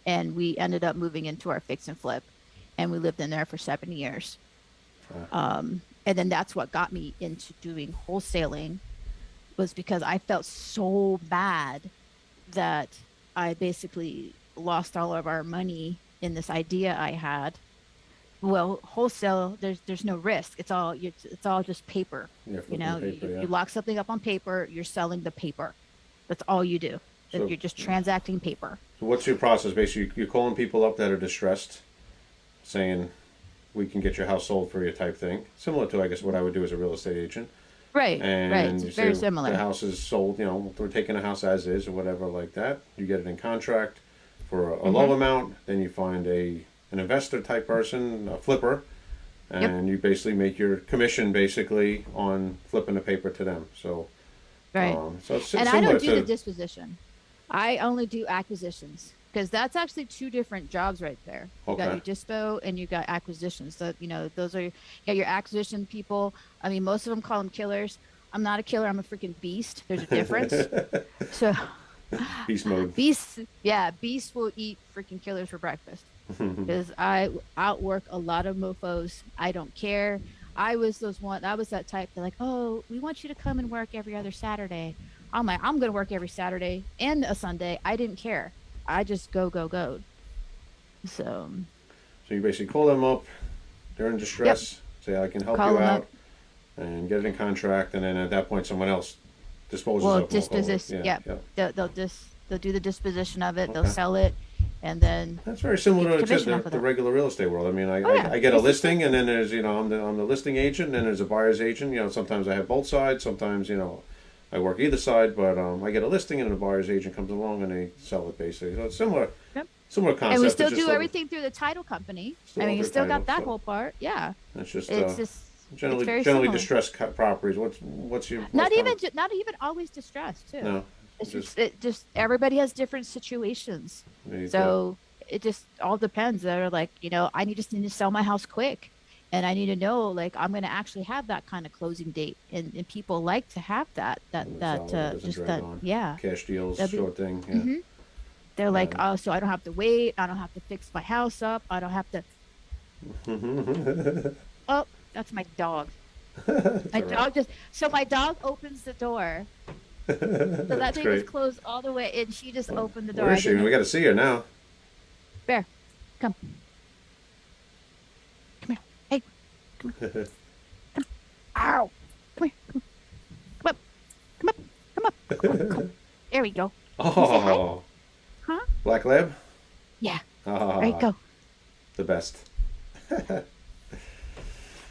And we ended up moving into our fix and flip, and we lived in there for seven years um, and then that's what got me into doing wholesaling was because i felt so bad that i basically lost all of our money in this idea i had well wholesale there's there's no risk it's all it's all just paper Yeah, you know paper, you, yeah. you lock something up on paper you're selling the paper that's all you do So- you're just transacting paper So what's your process? Basically, you're calling people up that are distressed, saying, "We can get your house sold for you," type thing. Similar to, I guess, what I would do as a real estate agent. right And right it's very similar the house is sold. You know, we're taking a house as is or whatever like that. You get it in contract for a, a Mm-hmm. low amount. Then you find a an investor type person, a flipper, and you basically make your commission basically on flipping the paper to them. So, right um, so it's and I don't do to the disposition. I only do acquisitions because that's actually two different jobs right there. You got your dispo and you got acquisitions. So you know, those are you got your acquisition people. I mean, most of them call them killers. I'm not a killer. I'm a freaking beast. There's a difference. so beast mode. beasts, yeah, beasts will eat freaking killers for breakfast because I outwork a lot of mofo's. I don't care. I was those one. I was that type. They're like, oh, we want you to come and work every other Saturday. I'm like, I'm gonna work every Saturday and a Sunday. I didn't care. I just go, go, go. So um, So you basically call them up, they're in distress, say I can help Call you out, up. and get it in contract, and then at that point someone else disposes well, of them. disposition. Yeah, yeah. They'll, they'll just they'll do the disposition of it. They'll sell it, and then That's very similar to the, the regular real estate world. I mean, I, Oh, yeah. I, I get a listing, and then there's you know I'm the I'm the listing agent, and then there's a buyer's agent. You know, sometimes I have both sides. Sometimes you know I work either side, but um, I get a listing, and the buyer's agent comes along and they sell it basically. So it's similar. Yep. Similar concept. and we still do everything through the title company. I mean, you still title, got that so- whole part. Yeah, It's just it's uh, just generally generally similar. distressed properties. What's what's your not even not even always distressed too. no. It's just- just, it just everybody has different situations. you go. So it just all depends. They're like, you know, I need just need to sell my house quick. And I need to know like I'm gonna actually have that kind of closing date. And, and people like to have that that that uh, just that on. yeah. cash deals, be- short thing. Yeah. Mhm. They're like, oh, so I don't have to wait. I don't have to fix my house up. I don't have to. Oh, that's my dog. My right. dog just. So my dog opens the door. So that thing was closed all the way, and she just opened the door. Where is she? We got to see her now. Bear, come. Come here. Hey, come here. Come. Ow. Come here. Come up. Come up. Come up. Come up. Come. There we go. Oh, Huh? Black Lab. Yeah. Ah, There you go. The best.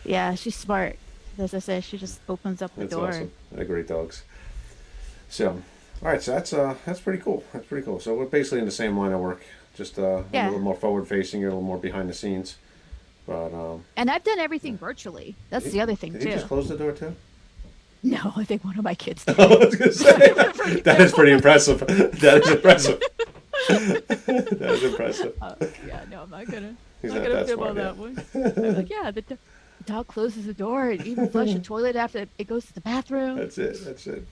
Yeah, she's smart. As I said, she just opens up the That's door. awesome. They're great dogs. So, all right. So that's uh that's pretty cool. That's pretty cool. So we're basically in the same line of work, just uh, a little more forward facing, a little more behind the scenes. But um, And I've done everything virtually. That's did the other thing Did too. he just close the door too? No, I think one of my kids did. I was gonna say that is pretty impressive. That is impressive. that is impressive. Uh, yeah, no, I'm not gonna. He's not not gonna fib on that one. I'm like, yeah, the, do- the dog closes the door and even flush the toilet after it goes to the bathroom. That's it. That's it.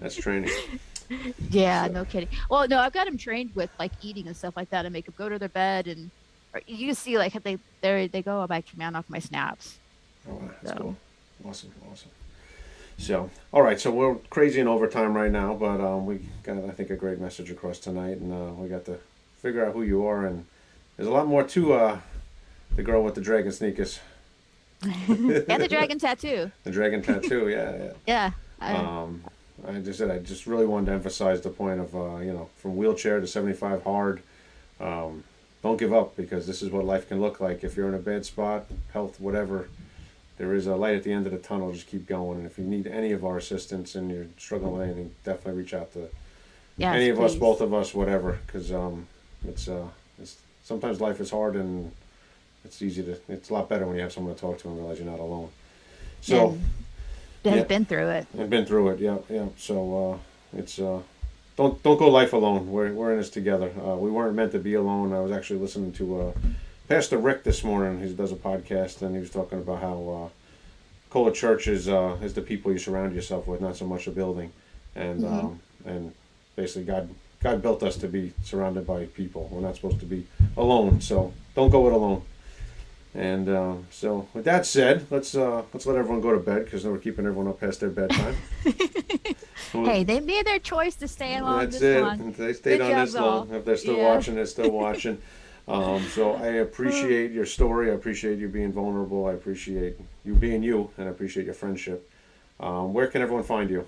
That's training. Yeah, So- no kidding. Well, no, I've got them trained with like eating and stuff like that, and make them go to their bed, and you see like if they they they go by command off my snaps. Oh, wow, that's So- cool. Awesome, awesome. So, all right, so we're crazy in overtime right now, but um, we got, I think, a great message across tonight, and uh, we got to figure out who you are, and there's a lot more to uh, the girl with the dragon sneakers, and the dragon tattoo. the dragon tattoo. Yeah, Yeah. yeah. I, Um, I just said I just really wanted to emphasize the point of uh, you know from wheelchair to 75 hard. Um, don't give up because this is what life can look like. If you're in a bad spot, health, whatever, there is a light at the end of the tunnel. Just keep going. And if you need any of our assistance and you're struggling with anything, definitely reach out to Yes, any of us, both of us, whatever. Because um, it's uh, it's sometimes life is hard and it's easy to. It's a lot better when you have someone to talk to and realize you're not alone. So. And that yeah. has been through it. I've been through it. Yeah, yeah. So uh, it's uh, don't don't go life alone. We're we're in this together. Uh, we weren't meant to be alone. I was actually listening to uh, Pastor Rick this morning. He does a podcast, and he was talking about how uh, Cola Church is uh, is the people you surround yourself with, not so much a building, and Mhm. um, and basically God God built us to be surrounded by people. We're not supposed to be alone. So don't go it alone. And uh, so, with that said, let's uh, let's let everyone go to bed because we're keeping everyone up past their bedtime. Hey, they made their choice to stay along That's this it. one. They stayed Good on this long. If they're still Yeah. watching, they're still watching. Um, so I appreciate your story. I appreciate you being vulnerable. I appreciate you being you, and I appreciate your friendship. Um, where can everyone find you?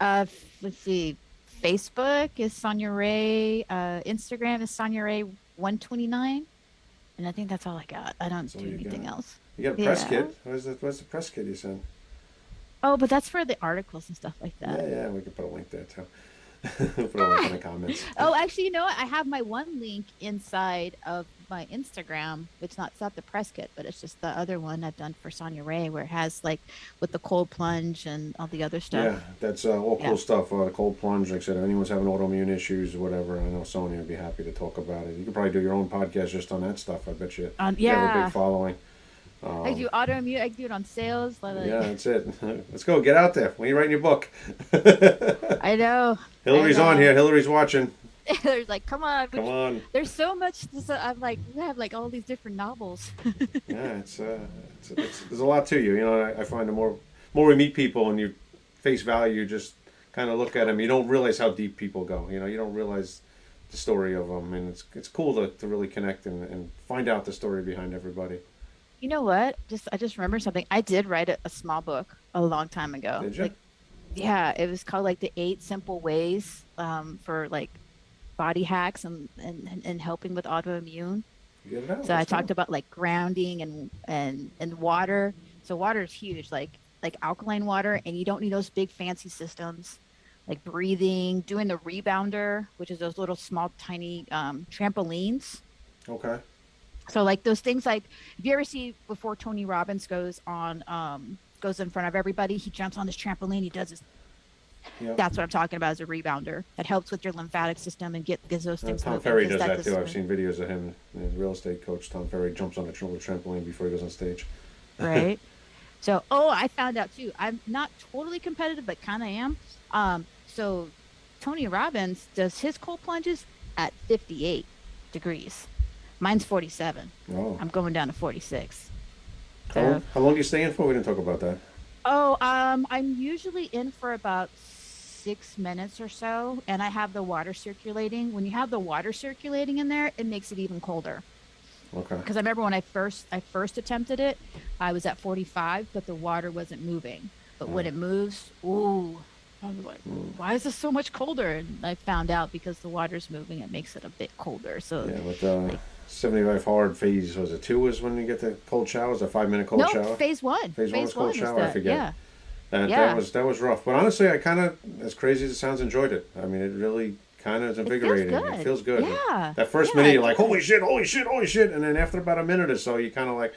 Uh, let's see. Facebook is Sonia Ray. Uh, Instagram is Sonia Ray 129. And I think that's all I got. I don't do anything got? else. You got a press Yeah. kit. Where's the Where's the press kit you sent? Oh, but that's for the articles and stuff like that. Yeah, yeah. We can put a link there too. put a link in the comments. Oh, actually, you know what? I have my one link inside of my Instagram. It's not it's not the press kit, but it's just the other one I've done for Sonia Ray, where it has like with the cold plunge and all the other stuff. Yeah, that's uh, all cool Yeah. stuff. Uh, the cold plunge, like I said, if anyone's having autoimmune issues or whatever, I know Sonya would be happy to talk about it. You could probably do your own podcast just on that stuff. I bet you. Um, You have a big following. Um, I do autoimmune. I do it on sales. like- yeah, that's it. Let's go. Get out there. When you writing your book. I know. Hillary's on know. here. Hillary's watching. There's like, come on. Come on. There's so much. To. I'm like, we have like all these different novels. Yeah, it's, uh, it's, it's there's a lot to you. You know, I, I find the more more we meet people and you face value, you just kind of look at them. You don't realize how deep people go. You know, you don't realize the story of them, and it's it's cool to, to really connect and, and find out the story behind everybody. you know what? Just I just remember something. I did write a, a small book a long time ago. Did you? Like, yeah, it was called like the eight simple ways um, for like body hacks and, and and helping with autoimmune. It. So I talked about like grounding and and and water. So water is huge, like like alkaline water, and you don't need those big fancy systems, like breathing, doing the rebounder, which is those little small tiny um, trampolines. Okay. So like those things like if you ever see before Tony Robbins goes on um goes in front of everybody, he jumps on this trampoline, he does this Yeah. that's what I'm talking about as a rebounder. That helps with your lymphatic system and get gives those Uh, things Tom moving, Ferry does that too. I've seen videos of him. His real estate coach, Tom Ferry, jumps on a trampoline before he goes on stage. right? so, oh, I found out too. I'm not totally competitive, but kind of am. Um, so Tony Robbins does his cold plunges at 58 degrees. Mine's 47. Oh. I'm going down to 46. How, long, how long do you staying for? We didn't talk about that. Oh, um, I'm usually in for about six minutes or so, and I have the water circulating. When you have the water circulating in there, it makes it even colder. Okay. Because I remember when I first I first attempted it, I was at 45, but the water wasn't moving. But when Mm. it moves, ooh, I was like, why is this so much colder? And I found out because the water's moving, it makes it a bit colder. So Yeah, but uh, 75 hard phase was it two? Is when you get the cold showers, a five minute cold no, shower. phase one. Phase one was cold is shower, I forget. Yeah. That, Yeah. that was that was rough. But honestly, I kind of, as crazy as it sounds, enjoyed it. I mean, it really kind of is feels invigorating. It good. feels good. Yeah. That first Yeah, minute, you're like, holy shit, holy shit, holy shit. And then after about a minute or so, you kind of like,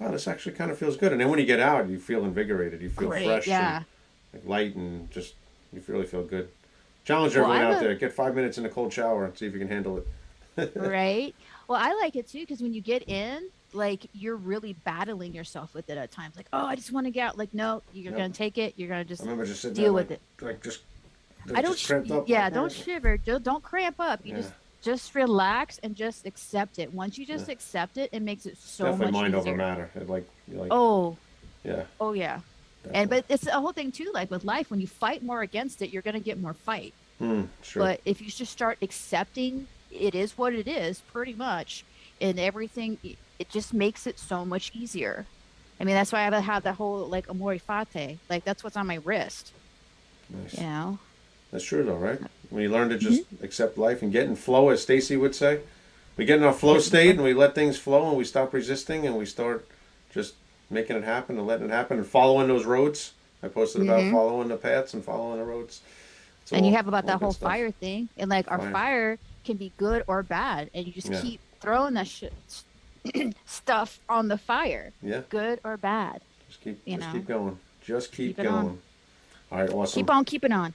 wow, this actually kind of feels good. And then when you get out, you feel invigorated. You feel Great, fresh yeah. and like, light and just, you really feel good. Challenge Well, everyone out there. Get five minutes in a cold shower and see if you can handle it. right? Well, I like it too because when you get in, like you're really battling yourself with it at times. Like, oh, I just want to get out. Like, no, you're gonna take it. You're gonna just just deal there, with like, it. Like just, I don't. just yeah, like, don't shiver. Don't, don't cramp up. You Yeah. just just relax and just accept it. Once you just Yeah. accept it, it makes it so Definitely much mind easier. over matter. It like, like, Oh, yeah. oh yeah. definitely. And but it's a whole thing too. Like with life, when you fight more against it, you're gonna get more fight. Hmm, sure. But if you just start accepting it is what it is, pretty much, and everything, it- just makes it so much easier. I mean, that's why I have that whole like amor fati. Like that's what's on my wrist. Nice. You know. That's true, though, right? When you learn to just accept life and get in flow, as Stacy would say, we get in our flow state and we let things flow and we stop resisting and we start just making it happen and letting it happen and following those roads. I posted about Mhm. following the paths and following the roads. It's and you have about that whole stuff. fire thing, and like our Fire. fire can be good or bad, and you just Yeah. keep throwing that shit stuff on the fire, Yeah, good or bad. just keep, You just know. keep going. Just keep, Keep going. All right, awesome. Keep on keeping on.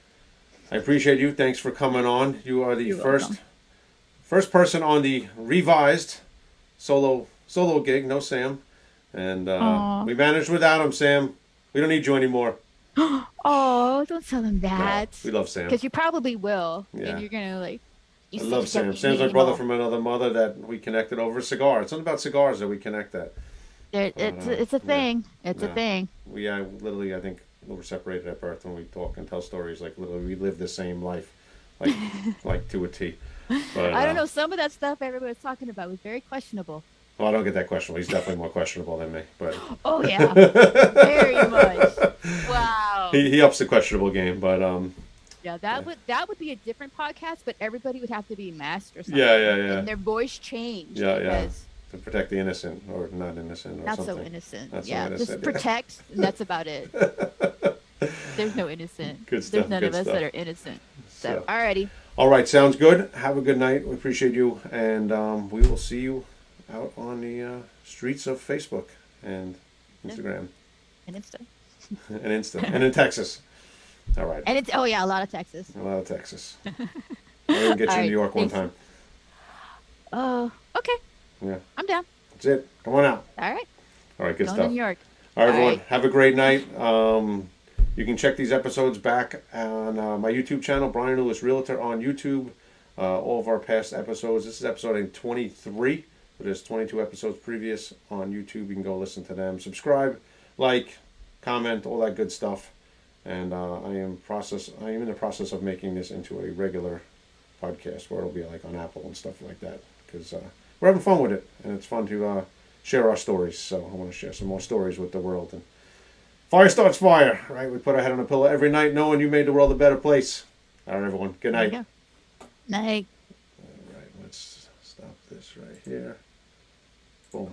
I appreciate you. Thanks for coming on. You are the You're first welcome. first person on the revised solo solo gig. No Sam, and uh, we managed without him. Sam, we don't need you anymore. Oh, don't tell them No, that. we love Sam. Because you probably will, Yeah. and you're gonna like. You I love Sam. Sam's my brother from another mother that we connected over a cigar. It's something about cigars that we connect that. There- It's Uh, it's a yeah. thing. It's Yeah. a thing. We uh, literally, I think, we were separated at birth when we talk and tell stories. Like literally, we live the same life, like like to a T. But, I uh, don't know. Some of that stuff everybody was talking about was very questionable. Well, I don't get that questionable. He's definitely more questionable than me, but Oh yeah, very much. Wow. he, he ups the questionable game. But um, Yeah, that would that would be a different podcast, but everybody would have to be masked or something. Yeah, yeah, yeah. And their voice changed. Yeah, yeah. to protect the innocent or not innocent or Not something. so innocent. Not so yeah, innocent, just protect, and that's about it. There's no innocent. Good stuff, There's none of us stuff. that are innocent. So, So- alrighty. All right, sounds good. Have a good night. We appreciate you, and um, we will see you out on the uh, streets of Facebook and Instagram And it's and Insta and in Texas. All right, and it's oh yeah, a lot of Texas. a lot of Texas. I didn't get you right, New York one thanks. time. Oh, okay. Yeah, I'm down. that's it. Come on out. All right. All right, good Going stuff. New York. All right, everyone. Right. Have a great night. Um, you can check these episodes back on uh, my YouTube channel, Brian Lewis Realtor on YouTube. Uh, all of our past episodes. This is episode 23. But there's 22 episodes previous on YouTube. You can go listen to them. Subscribe, like, comment, all that good stuff. And uh, I am process. I am in the process of making this into a regular podcast where it'll be like on Apple and stuff like that. Because uh, we're having fun with it, and it's fun to uh, share our stories. So I want to share some more stories with the world. And fire starts fire, right? We put our head on a pillow every night, knowing you made the world a better place. All right, everyone. Good night. go. Night. All right, let's stop this right here. Boom.